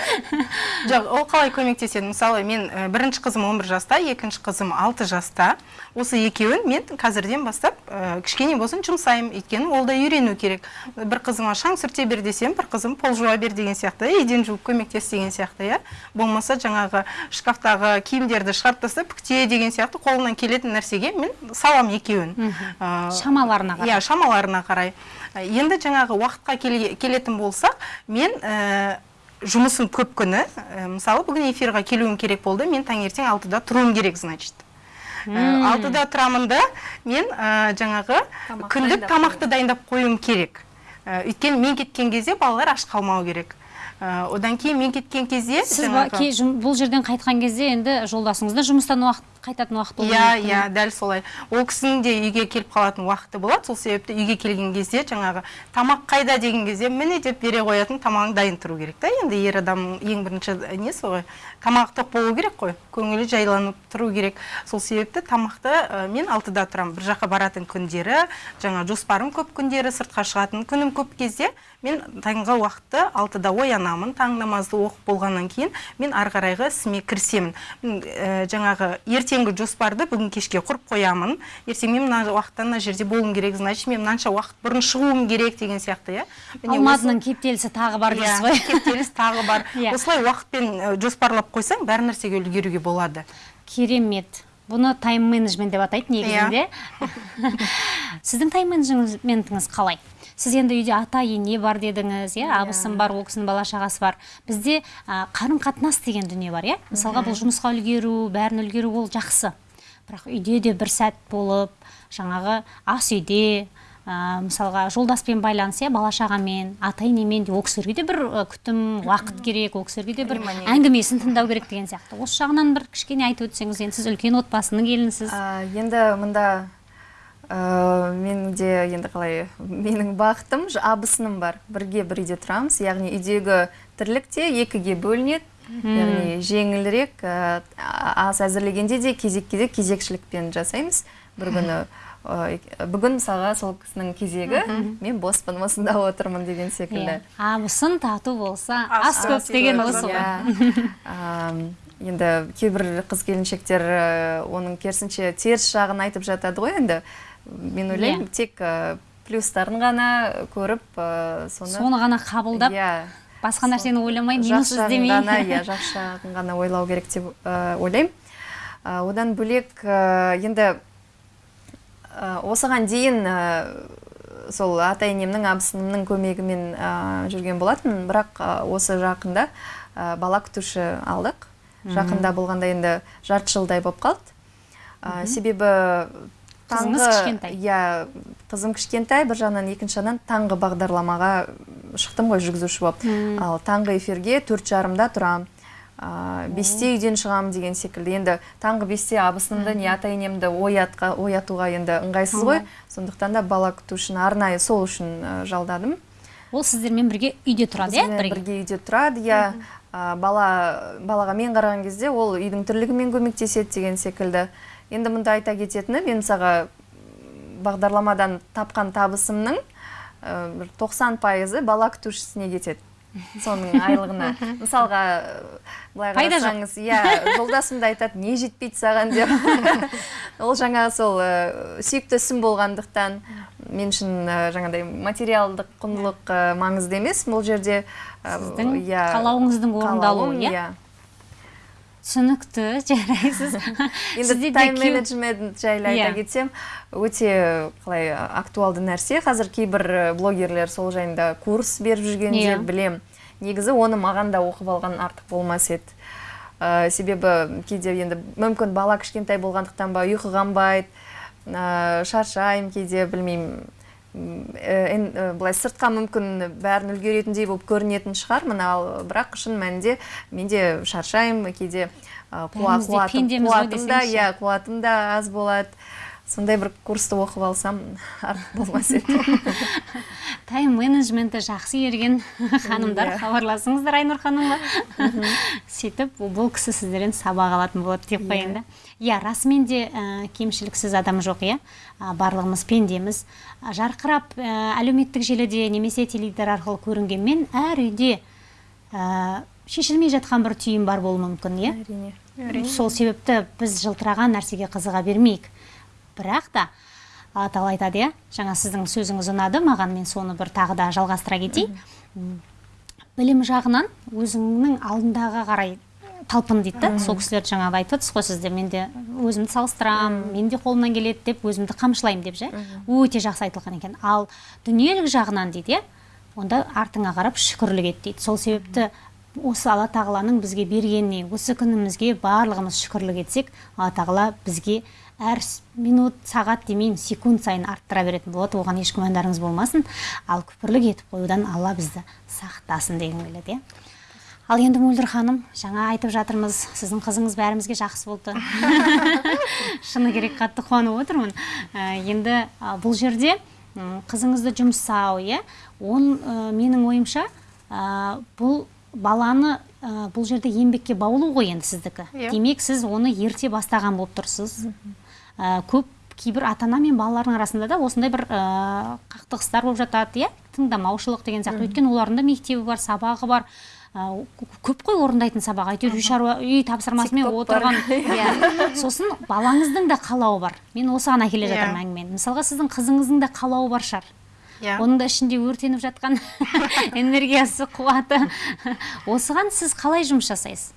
Жоқ ол қалай көмектеседі? Мысалы мен ә, бірінші қызым 11 жаста екінші қызым 6 жаста. Осы екеуін мен қазірден бастап ә, кішкене болсын жұмсаймын. Өйткені ол да үйрену керек. Бір қызыма шаң сүрте бер десем бір қызым пол жуа бер деген сияқты еден жуып көмектес деген сияқты иә. Болмаса жаңағы шкафтағы киімдерді шығарып тастап бүкте деген сияқты қолынан келетін нәрсеге мен салам екеуін. Ә, шамаларына қарай. иә шамаларына қарай. Енді жаңағы уақытқа келе- келетін болсақ мен ә, жұмысым көп күні ә, мысалы бүгін эфирға келуім керек болды мен таңертең алтыда тұруым керек значит. Алтыда тұрамын да мен ә, жаңағы Тамақ күндік дайындап тамақты дайындап қоюым керек. Ә, өйткені мен кеткен кезде балалар аш қалмау керек. Ә, одан кейін мен кеткен кезде сіз жаңағы- бұл жерден қайтқан кезде енді жолдасыңыз да жұмыстан уақыт қайтатын уақыт иә иә дәл солай. Ол кісінің де үйге келіп қалатын уақыты болады. Сол себепті үйге келген кезде жаңағы тамақ қайда деген кезде міне деп бере қоятын тамағың дайын тұру керек та. Енді ер адам ең бірінші несі ғой? Тамағы тоқ болу керек қой. Көңілі жайланып тұру керек. Сол себепті тамақты ә, мен алтыда тұрамын. Бір жаққа баратын күндері жаңа жоспарым көп күндері сыртқа шығатын күнім көп кезде мен таңғы уақытты алтыда оянамын. Таң намазды оқып болғаннан кейін мен ары қарайғы ісіме кірісемін. Ә, жаңағы ертеңгі жоспарды бүгін кешке құрып қоямын. Ертең мен мына уақытта мына жерде болуым керек значит мен мынанша уақыт бұрын шығуым керек деген сияқты иә. Алматының кептелісі тағы бар дейсіз ғой. иә, [laughs] кептеліс тағы бар. [laughs] Иә. осылай уақытпен жоспарлап қойсаң бәр нәрсеге үлгеруге болады. Керемет. Бұны тайм менеджмент деп атайды негізінде. [laughs] Сіздің тайм менеджментіңіз қалай? Сіз енді үйде ата ене бар дедіңіз иә? Абысым бар ол кісінің бала шағасы бар. Бізде қарым қатынас деген дүние бар иә? Мысалға бұл жұмысқа үлгеру бәрін үлгеру ол жақсы. Бірақ үйде де бір сәт болып жаңағы ас үйде ә, мысалға жолдаспен байланыс иә? Бала шағамен ата енемен де ол кісілерге де бір күтім уақыт керек ол кісілерге де бір әңгімесін тыңдау керек деген сияқты. Осы жағынан бір кішкене айтып өтсеңіз енді сіз үлкен отбасының келінісіз енді мында ә, менің де енді қалай менің бақытым абысыным бар. Бірге бір үйде тұрамыз яғни үйдегі тірлік те екіге бөлінеді. Яғни жеңілірек ә, ас әзірлегенде де кезек кезек кезекшілікпен жасаймыз. Бір күні ә, бүгін мысалға сол кісінің кезегі мен боспын осында отырмын деген секілді. Иә. Абысын тату болса Ас көп деген осы ғой. Иә. Енді кейбір қыз келіншектер оның керісінше теріс жағын айтып жатады ғой енді. Мен ойлаймын Иә. тек ә, плюстарын ғана көріп ә, соны соны ғана қабылдап иә. басқа нәрсені ойламай минус іздемей. [laughs] иә жақсы жағын ғана ойлау керек деп ойлаймын. Одан бөлек енді осыған дейін сол ата енемнің абысынымның көмегімен жүрген болатын бірақ осы жақында бала күтуші алдық. Жақында болғанда енді жарты жылдай болып қалды. Себебі Қызыңыз кішкентай. иә қызым кішкентай бір жағынан екінші жағынан таңғы бағдарламаға шықтым ғой жүргізуші болып. Ал таңғы эфирге төрт жарымда тұрамын. Ә, бесте үйден шығамын деген секілді. Енді таңғы бесте абысынымды не ата енемді оятқа, оятуға енді ыңғайсыз ғой. Сондықтан да бала күтушіні арнайы сол үшін жалдадым. Ол сіздермен бірге үйде тұрады иә бірге? үйде тұрады иә. Бала балаға мен қараған кезде ол үйдің тірлігімен көмектеседі деген секілді. Енді мұнда айта кететіні мен мысалға бағдарламадан тапқан табысымның бір 90 пайызы бала күтушісіне кетеді [laughs] соның айлығына. Мысалға былай қарасаңыз иә жолдасым да айтады не жетпейді саған деп. [laughs] Ол жаңағы сол сүйікті ісім болғандықтан мен үшін жаңағыдай материалдық құндылық маңызды емес. Бұл жерде Сіздің иә, қалауыңыздың орындалуы, қалауым, иә? Түсінікті [laughs] жарайсыз. [laughs] Енді тайм менеджмент жайлы айта Иә. кетсем өте қалай актуалды нәрсе. Қазір кейбір э, блогерлер сол жайында курс беріп жүргенде Иә. білем. Негізі оны маған да оқып алған артық болмас еді. Ә, себебі кейде енді мүмкін бала кішкентай болғандықтан ба ұйқы қанбайды ә, шаршаймын кейде білмеймін. э, э, былай сыртқа мүмкін бәрін үлгеретіндей болып көрінетін шығармын ал бірақ шын мәнінде менде шаршаймын кейде қуатым да иә қуатым да аз болады. Сондай бір курсты оқып алсам артық болмас еді. [laughs] Тайм менеджменті жақсы ерген [laughs] ханымдар Иә. хабарласыңыздар айнұр ханымға. [laughs] Сөйтіп бұл кісі сіздерден сабақ алатын болады деп қояйын да. Иә расымен де ә, кемшіліксіз адам жоқ иә. Барлығымыз пендеміз. Жарқырап ә, әлеуметтік желіде немесе теледидар арқылы көрінгенмен әр үйде ә, шешілмей жатқан бір түйін бар болуы мүмкін иә? Әрине. Сол себепті біз жылтыраған нәрсеге қызыға бермейік. Бірақ та аталы айтады иә? Жаңа сіздің сөзіңіз ұнады маған мен соны бір тағы да жалғастыра кетейін. Білім жағынан өзіңнің алдындағы қарай талпын дейді да. Сол кісілер жаңағы айтып отырсыз ғой сізде мен де өзімді салыстырамын мен де қолымнан келеді деп өзімді қамшылаймын деп ше. Өте жақсы айтылған екен. Ал дүниелік жағынан дейді иә онда артыңа қарап шүкірлік ет дейді. Сол себепті осы алла тағаланың бізге бергеніне осы күнімізге барлығымыз шүкірлік етсек алла тағала бізге әр минут сағат демеймін секунд сайын арттыра беретін болады. Оған еш күмәндарыңыз болмасын. Ал күпірлік етіп қоюдан алла бізді сақтасын дегім келеді иә. Ал енді мөлдір ханым жаңа айтып жатырмыз сіздің қызыңыз бәрімізге жақсы болды. [laughs] Шыны керек қатты қуанып отырмын. Ә, енді бұл жерде қызыңызды жұмсау иә? Он менің ойымша бұл баланы ә, бұл жерде еңбекке баулу ғой енді сіздікі. Иә. демек сіз оны ерте бастаған болып тұрсыз. Ә, көп кейбір ата ана мен балалардың арасында да осындай бір ә, қақтығыстар болып жатады иә? Тыңдамаушылық деген сияқты. Өйткені олардың да мектебі бар сабағы бар. Көп қой орындайтын сабақ. Әйтеуір үй шаруа үй тапсырмасымен отырған. [laughs] Иә. Сосын балаңыздың да қалауы бар. Мен осыған әкеле Иә. жатырмын әңгімені. Мысалға сіздің қызыңыздың да қалауы бар шығар иә. Оның да ішінде өртеніп жатқан [laughs] энергиясы қуаты. Осыған сіз қалай жұмыс жасайсыз?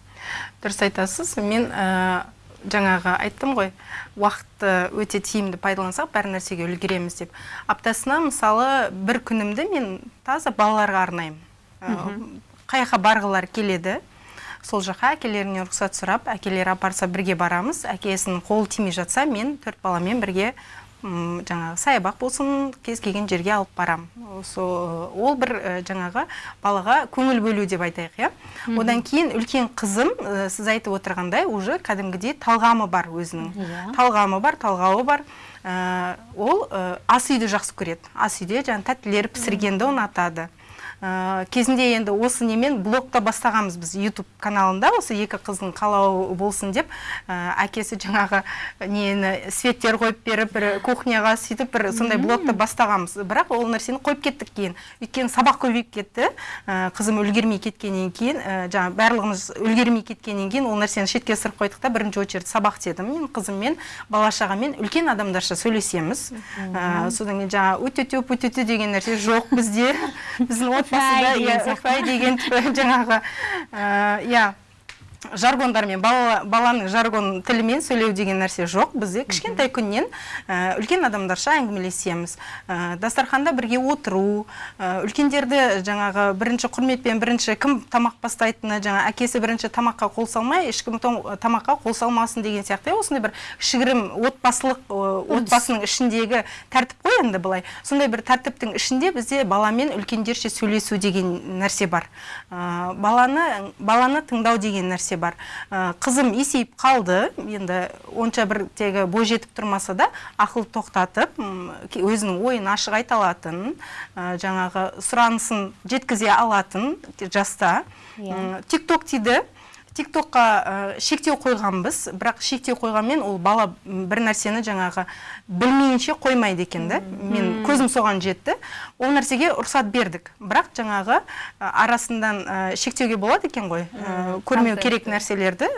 Дұрыс айтасыз. Мен ә, жаңағы айттым ғой уақытты өте тиімді пайдалансақ бәр нәрсеге үлгереміз деп. Аптасына мысалы бір күнімді мен таза балаларға арнаймын. Ә, қай жаққа барғылары келеді сол жаққа әкелерінен рұқсат сұрап әкелері апарса бірге барамыз әкесінің қолы тимей жатса мен төрт баламен бірге жаңағы саябақ болсын кез келген жерге алып барамын сол ол бір жаңағы балаға көңіл бөлу деп айтайық иә? Одан кейін үлкен қызым ә, сіз айтып отырғандай уже кәдімгідей талғамы бар өзінің. Иә. талғамы бар талғауы бар. Ә, ол ә, ас үйді жақсы көреді. Ас үйде жаңағы тәттілер пісіргенді ұнатады. Ә, кезінде енді осы немен блогта бастағанбыз біз YouTube каналында. Осы екі қыздың қалауы болсын деп ә, әкесі жаңағы нені светтер қойып беріп бір кухняға сөйтіп бір сондай блогта бастағанбыз. Бірақ ол нәрсені қойып кеттік кейін. Өйткені сабақ көбейіп кетті. Ә, қызым үлгермей кеткеннен кейін ә, жаңағы барлығымыз үлгермей кеткеннен кейін ол нәрсені шетке ысырып қойдық та. Бірінші очередь сабақ дедім. Мен қызыммен бала шағамен үлкен адамдарша сөйлесеміз. Ә, содан кейін жаңағы өте өте деген нәрсе жоқ бізде. [laughs] Біздің Фәй деген [laughs] [laughs] иә, фәй деген жаңағы иә. Жаргондармен бала, баланың жаргон тілімен сөйлеу деген нәрсе жоқ. Бізде кішкентай күннен ә, үлкен адамдарша әңгімелесеміз. Ә, дастарханда бірге отыру ә, үлкендерді жаңағы бірінші құрметпен бірінші кім тамақ бастайтыны жаңа әкесі бірінші тамаққа қол салмай ешкім тамаққа қол салмасын деген сияқты. Осындай бір кішігірім отбасылық отбасының ішіндегі тәртіп қой енді былай. Сондай бір тәртіптің ішінде бізде баламен үлкендерше сөйлесу деген нәрсе бар. Баланы баланы тыңдау деген нәрсе бар. Ә, қызым есейіп қалды. Енді онша бір тегі бой жетіп тұрмаса да ақыл тоқтатып өзінің ойын ашық айта алатын ә, жаңағы сұранысын жеткізе алатын жаста. Иә. тик ток тиді тиктокқа ә, шектеу қойғанбыз. Бірақ шектеу қойғанмен ол бала бір нәрсені жаңағы білмейінше қоймайды екен да. Мен көзім соған жетті. Ол нәрсеге рұқсат бердік. Бірақ жаңағы ә, арасынан ә, шектеуге болады екен ғой ә, көрмеу керек нәрселерді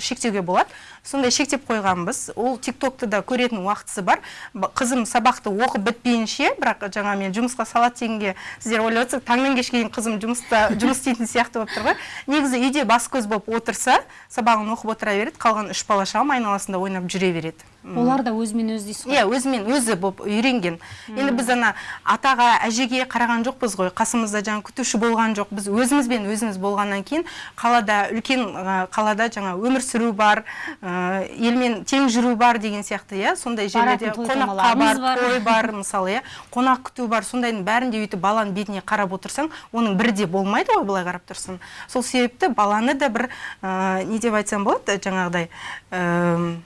шектеуге болады. Сондай шектеп қойғанбыз. Ол тиктокты да көретін уақытысы бар. Ба- қызым сабақты оқып бітпейінше бірақ жаңа мен жұмысқа салады дегенге сіздер ойлап отырсыз. Таңнан кешке дейін қызым жұмыста жұмыс істейтін сияқты болып тұр ғой. Негізі үйде бас көз болып отырса сабағын оқып отыра береді. Қалған үш бала шағам айналасында ойнап жүре береді. Олар да өзімен өзі дейсіз ғой. Иә өзімен өзі болып үйренген. Енді біз ана атаға әжеге қараған жоқпыз ғой. Қасымызда жаңа күтуші болған жоқ. Біз өзімізбен өзіміз болғаннан кейін қалада үлкен қалада жаңа өмір сүру бар ә, елмен тең жүру бар деген сияқты иә. Сондай жерлерде қонаққа бар бар. той бар мысалы иә. Қонақ күту бар. Сондайдың бәрінде өйтіп баланың бетіне қарап отырсаң оның бірі де болмайды ғой былай қарап тұрсаң сол себепті баланы да бір ә, не деп айтсам болады жаңағыдай ә,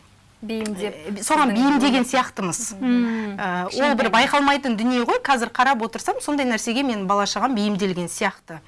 бейімдеп соған бейімдеген сияқтымыз. Ә, ол бір байқалмайтын дүние ғой. Қазір қарап отырсам сондай нәрсеге мен бала шағам бейімделген сияқты.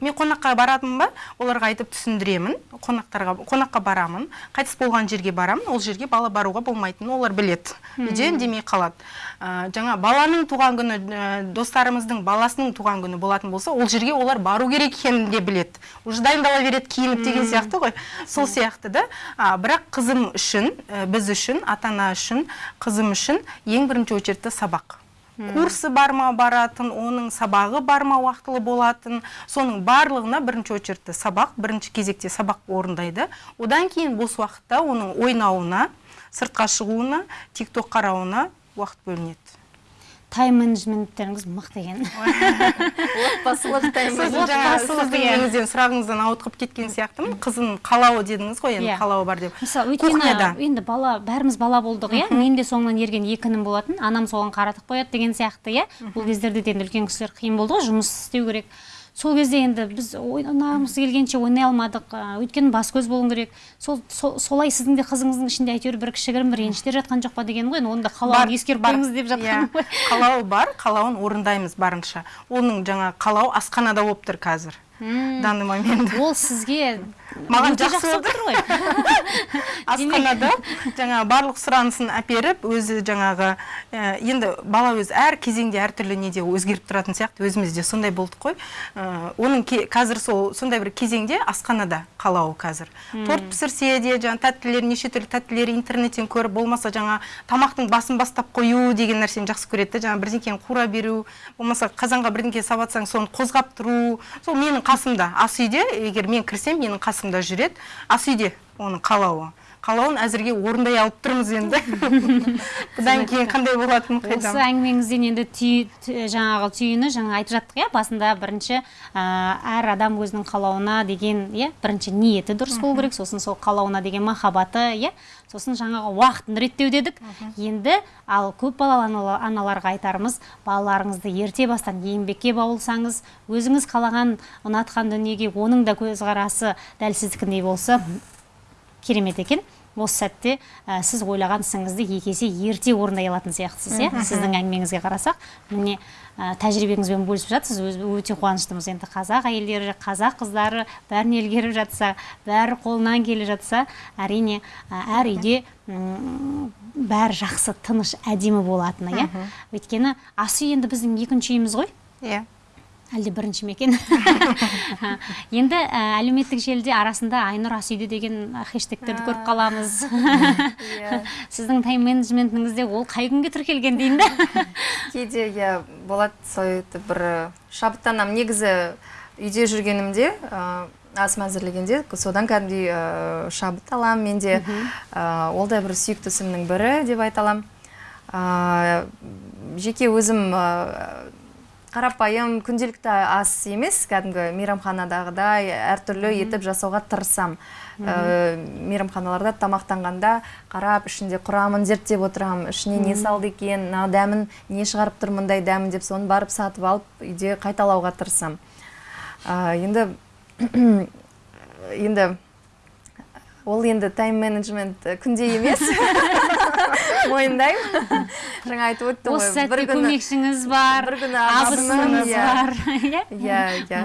Мен қонаққа баратынмын ба? Оларға айтып түсіндіремін. Қонақтарға қонаққа барамын. Қайтыс болған жерге барамын. Ол жерге бала баруға болмайтынын олар біледі. Үйде үндемей қалады. Ә, жаңа баланың туған күні ә, достарымыздың баласының туған күні болатын болса ол жерге олар бару керек екенін де біледі. Уже дайындала береді киініп деген сияқты ғой. Сол сияқты да. А, бірақ қызым үшін ә, біз үшін ата ана үшін қызым үшін ең бірінші очередте сабақ. Курсы бар ма баратын оның сабағы бар ма уақытылы болатын. Соның барлығына бірінші очередте сабақ бірінші кезекте сабақ орындайды. Одан кейін бос уақытта оның ойнауына сыртқа шығуына тик ток қарауына уақыт бөлінеді. Тайм менеджменттеріңіз мықты екен отбасылық тайм сұрағыңыздан ауытқып кеткен сияқтымын. Қызының қалауы дедіңіз ғой енді Иә. қалауы бар деп. Мысалы өйткені енді бала бәріміз бала болдық иә? Мен де соңынан ерген екі інім болатын. Анам соған қаратып қояды деген сияқты иә? Бұл кездерде де енді үлкен кісілер қиын болды ғой жұмыс істеу керек. Сол кезде енді біз ойнағымыз келгенше ойнай алмадық. Өйткені бас көз болу керек. Сол, сол- солай сіздің де қызыңыздың ішінде әйтеуір бір кішігірім бір реніштер жатқан жоқ па деген ғой? Енді оны да қалауын қойыңыз деп жатқаным Иә, ғой. [laughs] Қалауы бар қалауын орындаймыз барынша. Оның жаңа қалауы асханада болып тұр қазір. Данный момент. Ол сізге Маған жақсы болып тұр ғой. [laughs] Асханада жаңа барлық сұранысын әперіп өзі жаңағы ә, енді бала өзі әр кезеңде әртүрлі неде өзгеріп тұратын сияқты өзімізде сондай болдық қой. Ә, оның ке- қазір сол сондай бір кезеңде асханада қалауы қазір. Торт пісірсе де жаңа тәттілер неше түрлі тәттілер интернеттен көріп болмаса жаңа тамақтың басын бастап қою деген нәрсені жақсы көреді да жаңа бірдеңкені қуыра беру болмаса қазанға бірдеңке салып соны қозғап тұру. Сол менің қасымда ас үйде егер мен кірсем менің қасымда жүреді. Ас үйде оның қалауы. Қалауын әзірге орындай алып тұрмыз енді. [laughs] Бұдан кейін қандай болатынын осы қайдам әңгімеңізден енді жаңағы түйіні жаңа айтып жаттық иә? Басында бірінші әр адам өзінің қалауына деген иә? Бірінші ниеті дұрыс болу керек сосын сол қалауына деген махаббаты иә? Сосын жаңағы уақытын реттеу дедік. Енді ал көп балалы анала- аналарға айтарымыз балаларыңызды ерте бастан еңбекке баулысаңыз өзіңіз қалаған ұнатқан дүниеге оның да көзқарасы дәл сіздікіндей болса керемет екен. Осы сәтте ә, сіз ойлаған ісіңізді екі есе ерте орындай алатын сияқтысыз иә? Сіздің әңгімеңізге қарасақ. Міне ә, тәжірибеңізбен бөлісіп жатсыз өз, өте қуаныштымыз. Енді қазақ әйелдері қазақ қыздары бәрін елгеріп жатса бәрі қолынан келе жатса әрине ә, әр үйде бәрі жақсы тыныш әдемі болатыны иә? Өйткені ас үй енді біздің екінші үйіміз ғой. Иә. Әлде бірінші ме екен? [laughs] Енді ә, әлеуметтік желіде арасында айнұр асүйде деген хэштегтерді көріп қаламыз. [laughs] Сіздің тайм менеджментіңізде ол қай күнге тіркелген деймін да [laughs] кейде иә болады сөйтіп бір шабыттанамын негізі үйде жүргенімде ә, асым әзірлегенде содан кәдімгідей ә, шабыт аламын менде ә, ол да бір сүйікті ісімнің бірі деп айта аламын жеке өзім қарапайым күнделікті ас емес. Кәдімгі мейрамханадағыдай әртүрлі етіп жасауға тырысамын ә, мейрамханаларда тамақтанғанда қарап ішінде құрамын зерттеп отырамын ішіне не салды екен мына дәмін не шығарып тұр мұндай дәмін деп соны барып сатып алып үйде қайталауға тырысамын Ә, енді [coughs] енді ол енді тайм менеджмент күнде емес. [laughs] мойындаймын. Жаңа айтып өттім ғой осы сәтте көмекшіңіз бар бір күні абысыныңыз иә. бар. [laughs] Иә? Иә иә.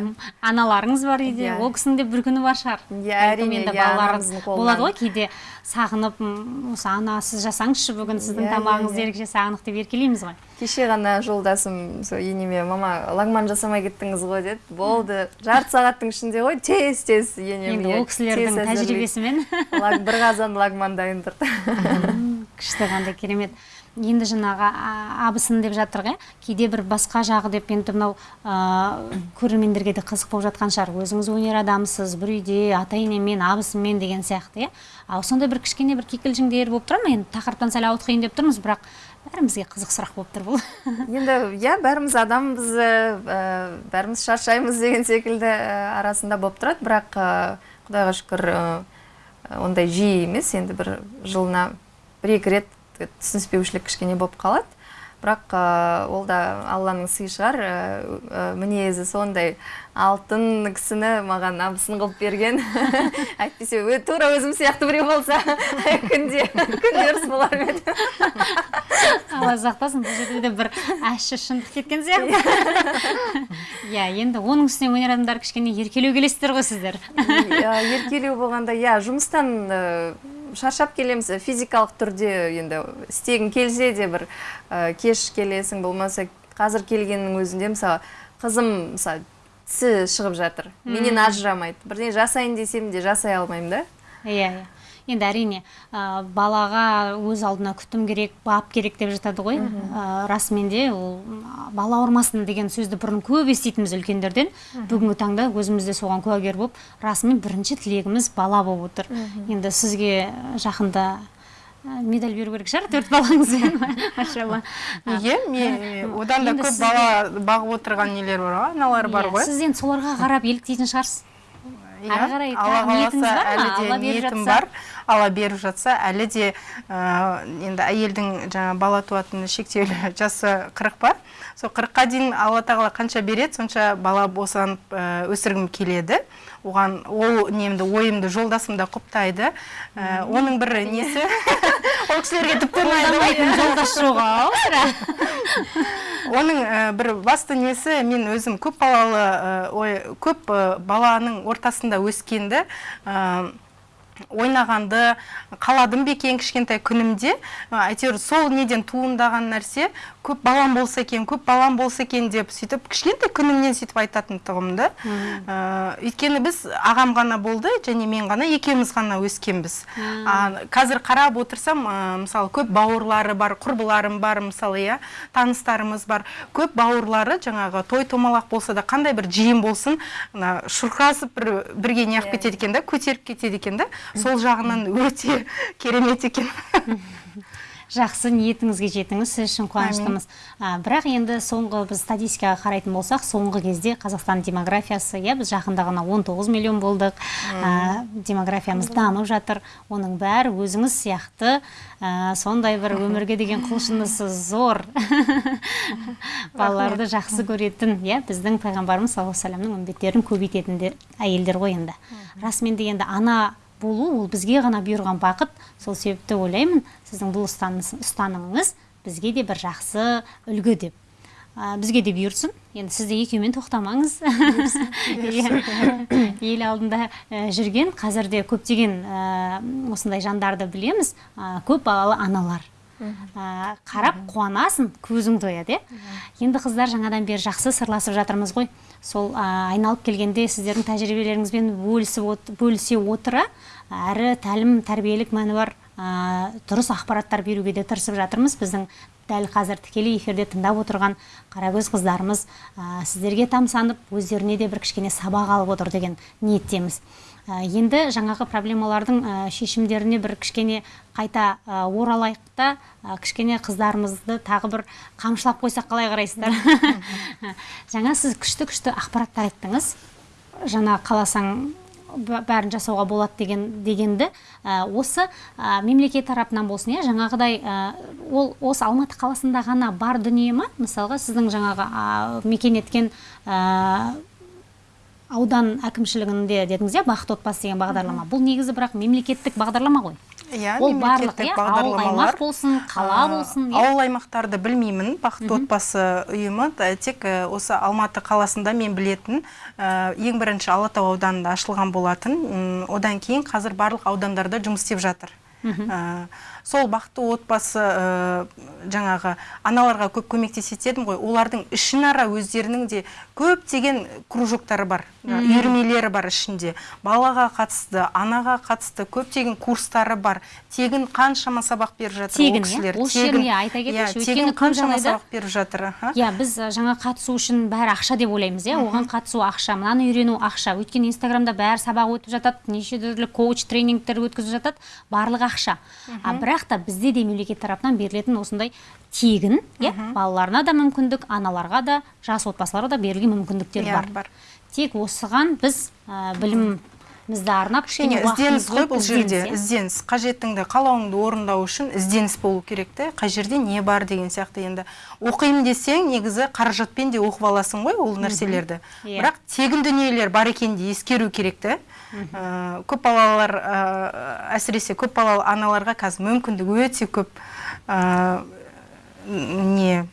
Аналарыңыз бар үйде Иә. ол кісінің де бір күні бар шығар. Иә, әрине, енді балалар болады ғой кейде сағынып «М, осы ана сіз жасаңызшы бүгін сіздің тамағыңызды ерекше сағындық деп еркелейміз ғой. Кеше ғана жолдасым сол енеме мама лагман жасамай кеттіңіз ғой деді болды. Жарты сағаттың ішінде ғой тез тез енем енді ол кісілердің тәжірибесімен. Бір қазан лагман дайын тұрды күшті қандай керемет. Енді жаңағы абысын деп жатыр ғой. Кейде бір басқа жағы деп енді мынау ә, көрермендерге де қызық болып жатқан шығар. Өзіңіз өнер адамысыз бір үйде ата енемен абысынмен деген сияқты иә. Ал сондай бір кішкене бір кикілжіңдер болып тұра ма? Енді тақырыптан сәл ауытқиын деп тұрмыз бірақ бәрімізге қызық сұрақ болып тұр бұл. [laughs] Енді иә бәріміз адамбыз ә, бәріміз шаршаймыз деген секілді ә, арасында болып тұрады. Бірақ ә, құдайға шүкір ондай жиі емес. Енді бір жылына бір екі рет түсініспеушілік кішкене болып қалады. Бірақ ә, ол да алланың сыйы шығар. Ә, мінезі сондай алтын кісіні маған абысын қылып берген. [laughs] Әйтпесе ө- тура өзім сияқты біреу болса [laughs] күнде күнде ұрыс болар ма еді? [laughs] Алла сақтасын бұл жерде де бір ащы шындық кеткен сияқты. Иә енді оның үстіне өнер адамдары кішкене еркелеу келесіздер ғой сіздер. Еркелеу болғанда иә жұмыстан шаршап келеміз. Физикалық түрде енді істегің келсе де бір ә, кеш келесің болмаса қазір келгеннің өзінде мысалы қызым мысалы тісі шығып жатыр. Менен ажырамайды. Бірдеңе жасайын десем де жасай алмаймын да. Иә иә. Енді әрине ә, балаға өз алдына күтім керек бап керек деп жатады ғой. Ә, расымен де ол бала ауырмасын деген сөзді бұрын көп еститінбіз үлкендерден. Бүгінгі таңда өзіміз де соған куәгер болып расымен бірінші тілегіміз бала болып отыр. Енді сізге жақында медаль беру керек шығар төрт балаңызбен [laughs] машалла. Неге? Мен одан да көп бала бағып отырған нелер бар ғой аналар бар Иә, ғой. сіз енді соларға қарап еліктейтін шығарсыз. Ары қарай алла қаласа әлі де Алла беріп ниетім жатса? бар алла беріп жатса әлі де ә, енді әйелдің жаңа бала туатын шектеулі [laughs] жасы қырық па сол қырыққа дейін алла тағала қанша береді сонша бала босанып ә, өсіргім келеді. Оған ол немді ойымды жолдасым да құптайды. Ә, оның бір несі? [laughs] Ол кісілерге тіпті жолдас жоқ ау [laughs] оның ә, бір басты несі мен өзім көп балалы ә, ой көп ә, баланың ортасында өскенді ә, ойнағанды қаладым бекен кішкентай күнімде? Әйтеуір сол неден туындаған нәрсе көп балам болса екен көп балам болса екен деп сөйтіп кішкентай күнімнен сөйтіп айтатын тұғымды ә, өйткені біз ағам ғана болды және мен ғана екеуміз ғана өскенбіз. А, қазір қарап отырсам ә, мысалы көп бауырлары бар құрбыларым бар мысалы иә таныстарымыз бар. Көп бауырлары жаңағы той томалақ болса да қандай бір жиын болсын мына шұрқырасып бір бірге неғып кетеді екен да көтеріп кетеді екен да сол жағынан өте керемет екен. [laughs] Жақсы ниетіңізге жетіңіз сіз үшін қуаныштымыз. А, бірақ енді соңғы біз статистикаға қарайтын болсақ соңғы кезде қазақстан демографиясы иә біз жақында ғана 19 миллион болдық. А, демографиямыз дамып жатыр. Оның бәрі өзіңіз сияқты. А, сондай бір өмірге деген құлшынысы зор. [laughs] Балаларды жақсы көретін иә біздің пайғамбарымыз саллаллаху алейхи вассаламның үмбеттерін көбейтетін де әйелдер ғой енді. Расымен де енді ана болу ол бізге ғана бұйырған бақыт. Сол себепті ойлаймын сіздің бұл ұстанымыңыз бізге де бір жақсы үлгі деп. Ә, бізге де бұйырсын. Енді сіз де екеумен тоқтамаңыз. [laughs] Ел алдында ә, жүрген қазірде көптеген ә, осындай жандарды білеміз. Ә, көп балалы аналар. Ә, қарап қуанасың көзің тояды иә енді қыздар жаңадан бері жақсы сырласып жатырмыз ғой. Сол ә, айналып келгенде сіздердің тәжірибелеріңізбен бөлісіп бөлісе отыра әрі тәлім тәрбиелік мәні бар ә, дұрыс ақпараттар беруге де тырысып жатырмыз. Біздің дәл қазір тікелей эфирде тыңдап отырған қарагөз қыздарымыз ә, сіздерге тамсанып өздеріне де бір кішкене сабақ алып отыр деген ниеттеміз. Енді жаңағы проблемалардың ә, шешімдеріне бір кішкене қайта ә, оралайық та ә, кішкене қыздарымызды тағы бір қамшылап қойсақ қалай қарайсыздар? [laughs] Жаңа сіз күшті күшті ақпараттар айттыңыз. Жаңа қаласаң бә- бәрін жасауға болады деген дегенді ә, осы ә, мемлекет тарапынан болсын иә жаңағыдай ә, ол осы алматы қаласында ғана бар дүние ма? Мысалға сіздің жаңағы ә, мекен еткен ә, аудан әкімшілігінде дедіңіз иә бақыт отбасы деген бағдарлама. Бұл негізі бірақ мемлекеттік бағдарлама ғой. Иә ол барлық иә ауыл аймақ бағдарламалар болсын қала А, болсын иә. ауыл аймақтарды білмеймін. Бақытты отбасы ұйымы да, тек э, осы алматы қаласында мен білетін ең бірінші алатау ауданында ашылған болатын. Одан кейін қазір барлық аудандарда жұмыс істеп жатыр. Сол бақытты отбасы э, жаңағы аналарға көп көмектеседі едім ғой. Олардың ішінара өздерінің де көптеген кружоктары бар. Үйірмелері бар ішінде. Балаға қатысты анаға қатысты көптеген курстары бар. Тегін қаншама сабақ беріп жатыр Тегін, ол иә? кісілер жерге айта кетейікші, Иә, өйткені қаншама сабақ беріп жатыр иә біз ә, жаңа қатысу үшін бәрі ақша деп ойлаймыз иә? Оған қатысу ақша мынаны үйрену ақша. Өйткені инстаграмда бәрі сабақ өтіп жатады неше түрлі коуч тренингтер өткізіп жатады. Барлығы ақша. А бірақ та бізде де мемлекет тарапынан берілетін осындай тегін иә балаларына да мүмкіндік аналарға да жас отбасыларға да берілген мүмкіндіктер Иә, бар. бар. тек осыған біз ә, білімімізді арнап кішкене ізденіс қой бұл жерде ізденіс, иә. ізденіс қажеттіңді қалауыңды орындау үшін ізденіс болу керек те. Қай жерде не бар деген сияқты енді. Оқимын десең негізі қаражатпен де оқып аласың ғой ол нәрселерді. Иә. бірақ тегін дүниелер бар екенін де ескеру керек те. Ә, көп балалар ә, әсіресе көп балалы аналарға қазір мүмкіндік өте көп. Ә, не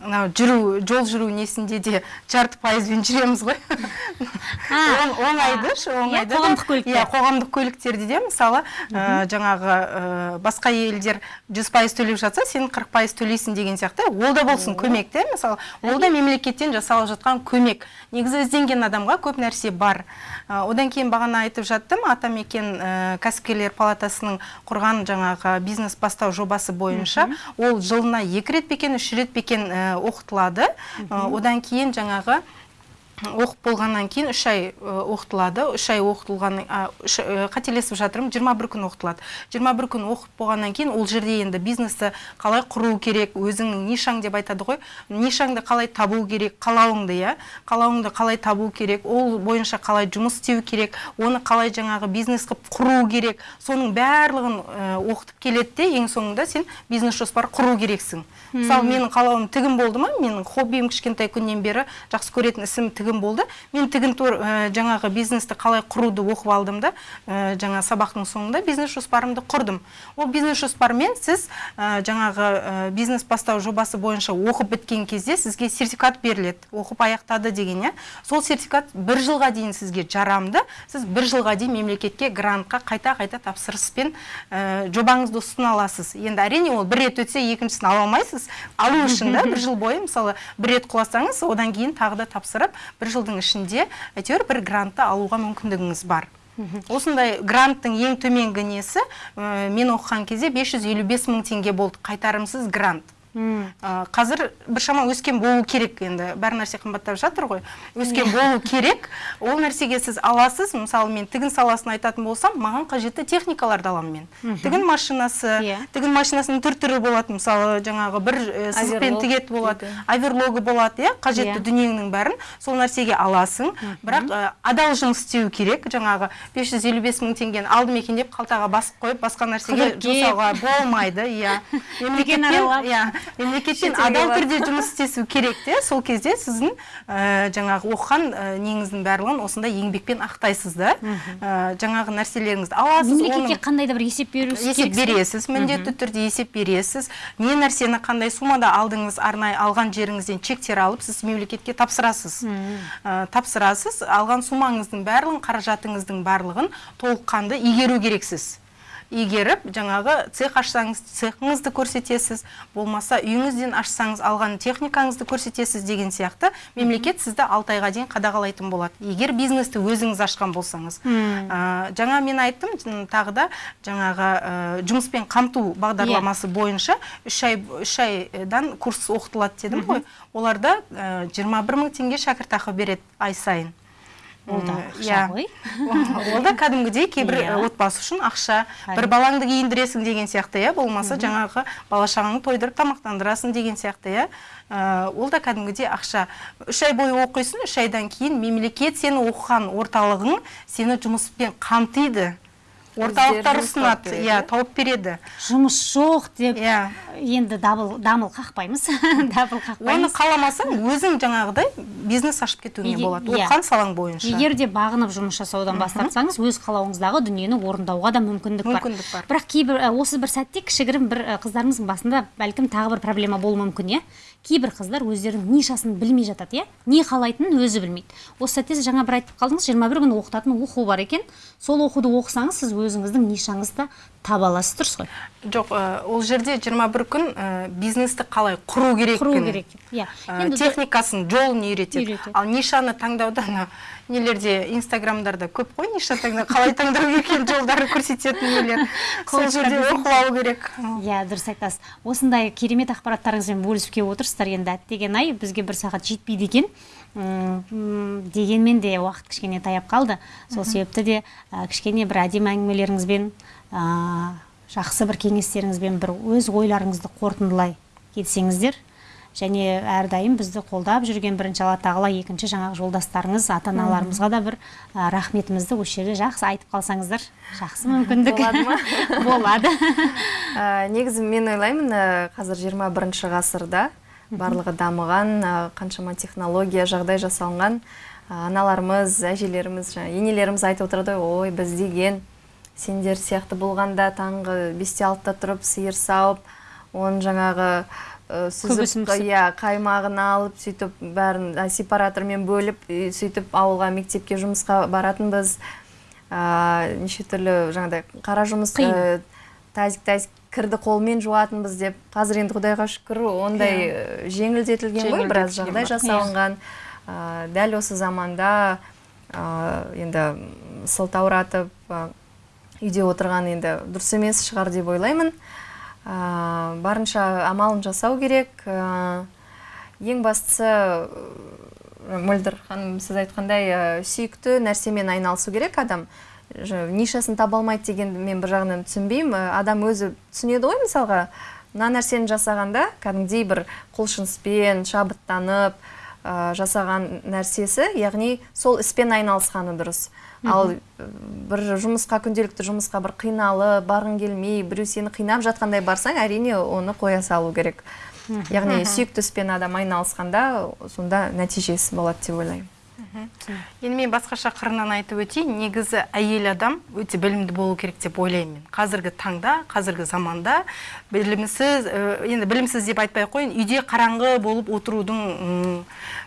мынау жүру жол жүру несінде де жарты пайызбен жүреміз ғой. [laughs] Оңайды оңайды да. қоғамдық көлікте. иә қоғамдық көліктерде де мысалы ә, жаңағы ә, басқа елдер 100 пайыз төлеп жатса сен 40 пайыз төлейсің деген сияқты. Ол да болсын көмек те мысалы ол да мемлекеттен жасалып жатқан көмек. Негізі ізденген адамға көп нәрсе бар. Одан кейін бағана айтып жаттым. Атамекен ә, кәсіпкерлер палатасының құрған жаңағы бизнес бастау жобасы бойынша ол жылына екі рет пе екен үш рет пе екен ә, оқытылады. Ә, одан кейін жаңағы оқып болғаннан кейін үш ай оқытылады. үш ай оқытылған қателесіп жатырмын. 21 күн оқытылады. 21 күн оқып болғаннан кейін ол жерде енді бизнесті қалай құру керек өзіңнің нишаң деп айтады ғой. Нишаңды қалай табу керек қалауыңды иә? Қалауыңды қалай табу керек ол бойынша қалай жұмыс істеу керек оны қалай жаңағы бизнес қылып құру керек. Соның барлығын оқытып келеді де ең соңында сен бизнес жоспар құру керексің. Мысалы менің қалауым тігін болды ма? Менің хоббиім кішкентай күннен бері жақсы көретін ісім тігін болды. Мен тігін ә, жаңағы бизнесті қалай құруды оқып алдым да ә, жаңа сабақтың соңында бизнес жоспарымды құрдым. Ол бизнес жоспармен сіз ә, жаңағы бизнес бастау жобасы бойынша оқып біткен кезде сізге сертификат беріледі. Оқып аяқтады деген иә. Сол сертификат бір жылға дейін сізге жарамды. Сіз бір жылға дейін мемлекетке грантқа қайта қайта тапсырыспен жобаңызды ұсына аласыз. Енді әрине ол бір рет өтсе екіншісін ала алмайсыз. Алу үшін да бір жыл бойы мысалы бір рет құласаңыз одан кейін тағы да тапсырып бір жылдың ішінде әйтеуір бір грантты алуға мүмкіндігіңіз бар. Осындай гранттың ең төменгі несі ә, мен оқыған кезде 555 мың теңге болды. Қайтарымсыз грант. Ә, қазір біршама өскен болу керек енді. Бәр нәрсе қымбаттап жатыр ғой. Өскен болу керек. Ол нәрсеге сіз аласыз. Мысалы мен тігін саласын айтатын болсам маған қажетті техникаларды аламын мен. Тігін машинасы Иә. тігін машинасының түр түрі болады. Мысалы жаңағы бір ә, сызықпен болады. дейді. оверлогы болады иә қажетті Иә. дүниеңнің бәрін. Сол нәрсеге аласың. Бірақ ә, адал жұмыс істеу керек. Жаңағы 555 мың теңгені алдым екен деп қалтаға басып қойып басқа нәрсеге жұмсауға болмайды иә. [laughs] Иә. Мемлекеттен Шетелге адал түрде жұмыс істесу керек те. Сол кезде сіздің ә, жаңағы оқыған ә, неңіздің барлығын осындай еңбекпен ақтайсыз да ә, жаңағы нәрселеріңізді аласыз мемлекетке қандай да бір есеп беру есеп бересіз міндетті түрде есеп бересіз. Не нәрсені қандай суммада алдыңыз арнайы алған жеріңізден чектер алып сіз мемлекетке тапсырасыз. Ә, тапсырасыз. Алған суммаңыздың барлығын қаражатыңыздың барлығын толыққанды игеру керексіз. Игеріп жаңағы цех ашсаңыз цехыңызды көрсетесіз болмаса үйіңізден ашсаңыз алған техникаңызды көрсетесіз деген сияқты. Мемлекет сізді алты айға дейін қадағалайтын болады. Егер бизнесті өзіңіз ашқан болсаңыз. Ә, жаңа мен айттым тағы да жаңағы ә, жұмыспен қамту бағдарламасы бойынша үш ай үш айдан курс оқытылады дедім ғой. Оларда ә, 21 мың теңге шәкіртақы береді ай сайын. Ол да ақша иә. ғой. [laughs] Ол да кәдімгідей кейбір Иә. отбасы үшін ақша бір балаңды киіндіресің деген сияқты иә болмаса жаңағы бала шағаңды тойдырып тамақтандырасың деген сияқты иә. Ә, ол да кәдімгідей ақша. Үш ай бойы оқисың үш айдан кейін мемлекет сені оқыған орталығың сені жұмыспен қамтиды. Орталықтар ұсынады. береді, иә тауып береді. Жұмыс жоқ деп иә. енді дабыл дамыл қақпаймыз. [laughs] Дабыл оны қақпаймыз қаламасаң өзің жаңағыдай бизнес ашып кетуіңе болады иә. оқыған салаң бойынша. Егер де бағынып жұмыс жасаудан бас тартсаңыз өз қалауыңыздағы дүниені орындауға да мүмкіндік, Мүмкіндік бар. бірақ кейбір осы бір сәтте кішігірім бір қыздарымыздың басында бәлкім тағы бір проблема болуы мүмкін иә? Кейбір қыздар өздерінің нишасын білмей жатады иә? Не қалайтынын өзі білмейді. Осы сәтте жаңа бір айтып қалдыңыз 21 күн оқытатын оқу бар екен. Сол оқуды оқысаңыз сіз өзіңіздің нишаңызды таба аласыз дұрыс қой жоқ ә, ол жерде 21 күн ә, бизнесті қалай құру керек құру керек иә. Енді техникасын жолын үйретеді. Ал нишаны таңдауда ана нелерде инстаграмдарда көп қой ниша таңдау қалай таңдау екен жолдары көрсететін нелер. Сол жерде алу керек. Иә дұрыс айтасыз. Осындай керемет ақпараттарыңызбен бөлісіп келіп отырсыздар енді әттеген ай бізге бір сағат жетпейді екен. Дегенмен де уақыт кішкене таяп қалды. Сол себепті де кішкене бір әдемі әңгімелеріңізбен жақсы бір кеңестеріңізбен бір өз ойларыңызды қорытындылай кетсеңіздер және әрдайым бізді қолдап жүрген бірінші алла тағала екінші жаңағы жолдастарыңыз ата аналарымызға да бір ә, рахметімізді осы жерде жақсы айтып қалсаңыздар жақсы мүмкіндік. Болады ма? [laughs] болады. Ә, негізі мен ойлаймын ә, қазір 21 ғасырда барлығы дамыған қаншама технология жағдай жасалынған аналарымыз әжелеріміз жаңа енелеріміз айтып отырады ғой ой біз деген сендер сияқты болғанда таңғы бесте алтыда тұрып сиыр сауып оның жаңағы ә, сүзіп иә қаймағын алып сөйтіп бәрін ә, сепаратормен бөліп сөйтіп ауылға мектепке жұмысқа баратынбыз. Ә, неше түрлі жаңағыдай қара жұмыс ә, тазик тазик кірді қолмен жуатынбыз деп. Қазір енді құдайға шүкір ондай ә, жеңілдетілген ғой біраз жағдай жасалынған. Ә, дәл осы заманда ә, енді сылтауратып ә, үйде отырған енді дұрыс емес шығар деп ойлаймын. Ә, барынша амалын жасау керек. Ә, ең бастысы мөлдір ханым сіз айтқандай ә, сүйікті нәрсемен айналысу керек адам. Нишасын таба алмайды дегенді мен бір жағынан түсінбеймін. Адам өзі түсінеді ғой мысалға. Мына нәрсені жасағанда кәдімгідей бір құлшыныспен шабыттанып ә, жасаған нәрсесі яғни сол іспен айналысқаны дұрыс. Ал бір жұмысқа күнделікті жұмысқа бір қиналып барғың келмей біреу сені қинап жатқандай барсаң әрине оны қоя салу керек. Яғни сүйікті іспен адам айналысқанда сонда нәтижесі болады деп ойлаймын. Енді мен басқаша қырынан айтып өтейін. Негізі әйел адам өте білімді болу керек деп ойлаймын мен. Қазіргі таңда қазіргі заманда білімсіз енді білімсіз деп айтпай ақ қояйын. Үйде қараңғы болып отырудың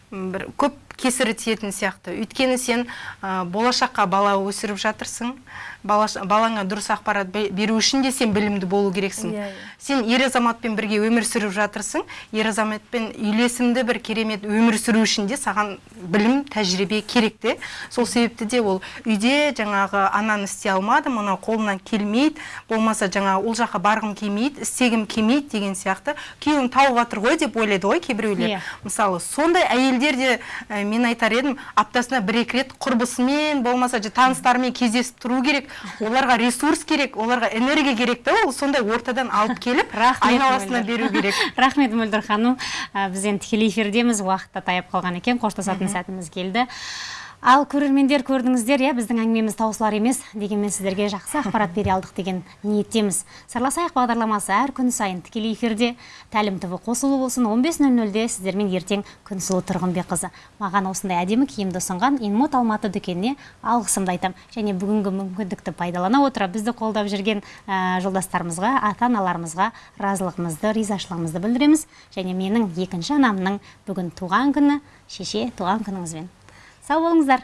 бір көп кесірі тиетін сияқты. Өйткені сен болашаққа бала өсіріп жатырсың. Бала, балаңа дұрыс ақпарат бе- беру үшін де сен білімді болу керексің. Иә, иә. сен ер азаматпен бірге өмір сүріп жатырсың ер азаматпен үйлесімді бір керемет өмір сүру үшін де саған білім тәжірибе керек те. Сол себепті де ол үйде жаңағы ананы істей алмадым мынау қолымнан келмейді болмаса жаңағы ол жаққа барғым келмейді істегім келмейді деген сияқты. Күйеуім тауып жатыр ғой деп ойлайды ғой кейбіреулер. Иә. мысалы сондай әйелдер де ә, мен айтар едім аптасына бір екі рет құрбысымен болмаса таныстарымен кездесіп тұру керек. Оларға ресурс керек оларға энергия керек та ол сондай ортадан алып келіп айналасына беру керек. [laughs] Рахмет мөлдір ханым. Біз енді тікелей эфирдеміз уақыт та таяп қалған екен қоштасатын сәтіміз келді. Ал көрермендер көрдіңіздер иә біздің әңгімеміз таусылар емес дегенмен сіздерге жақсы ақпарат бере алдық деген ниеттеміз. Сырласайық бағдарламасы әр күн сайын тікелей эфирде. Тәлім тв қосулы болсын 15.00-де сіздермен ертең күнсұлу тұрғынбекқызы маған осындай әдемі киімді ұсынған инмот алматы дүкеніне алғысымды айтамын және бүгінгі мүмкіндікті пайдалана отыра бізді қолдап жүрген ә, жолдастарымызға ата аналарымызға разылығымызды ризашылығымызды білдіреміз. Және менің екінші анамның бүгін туған күні шеше туған күніңізбен. Сау болыңыздар.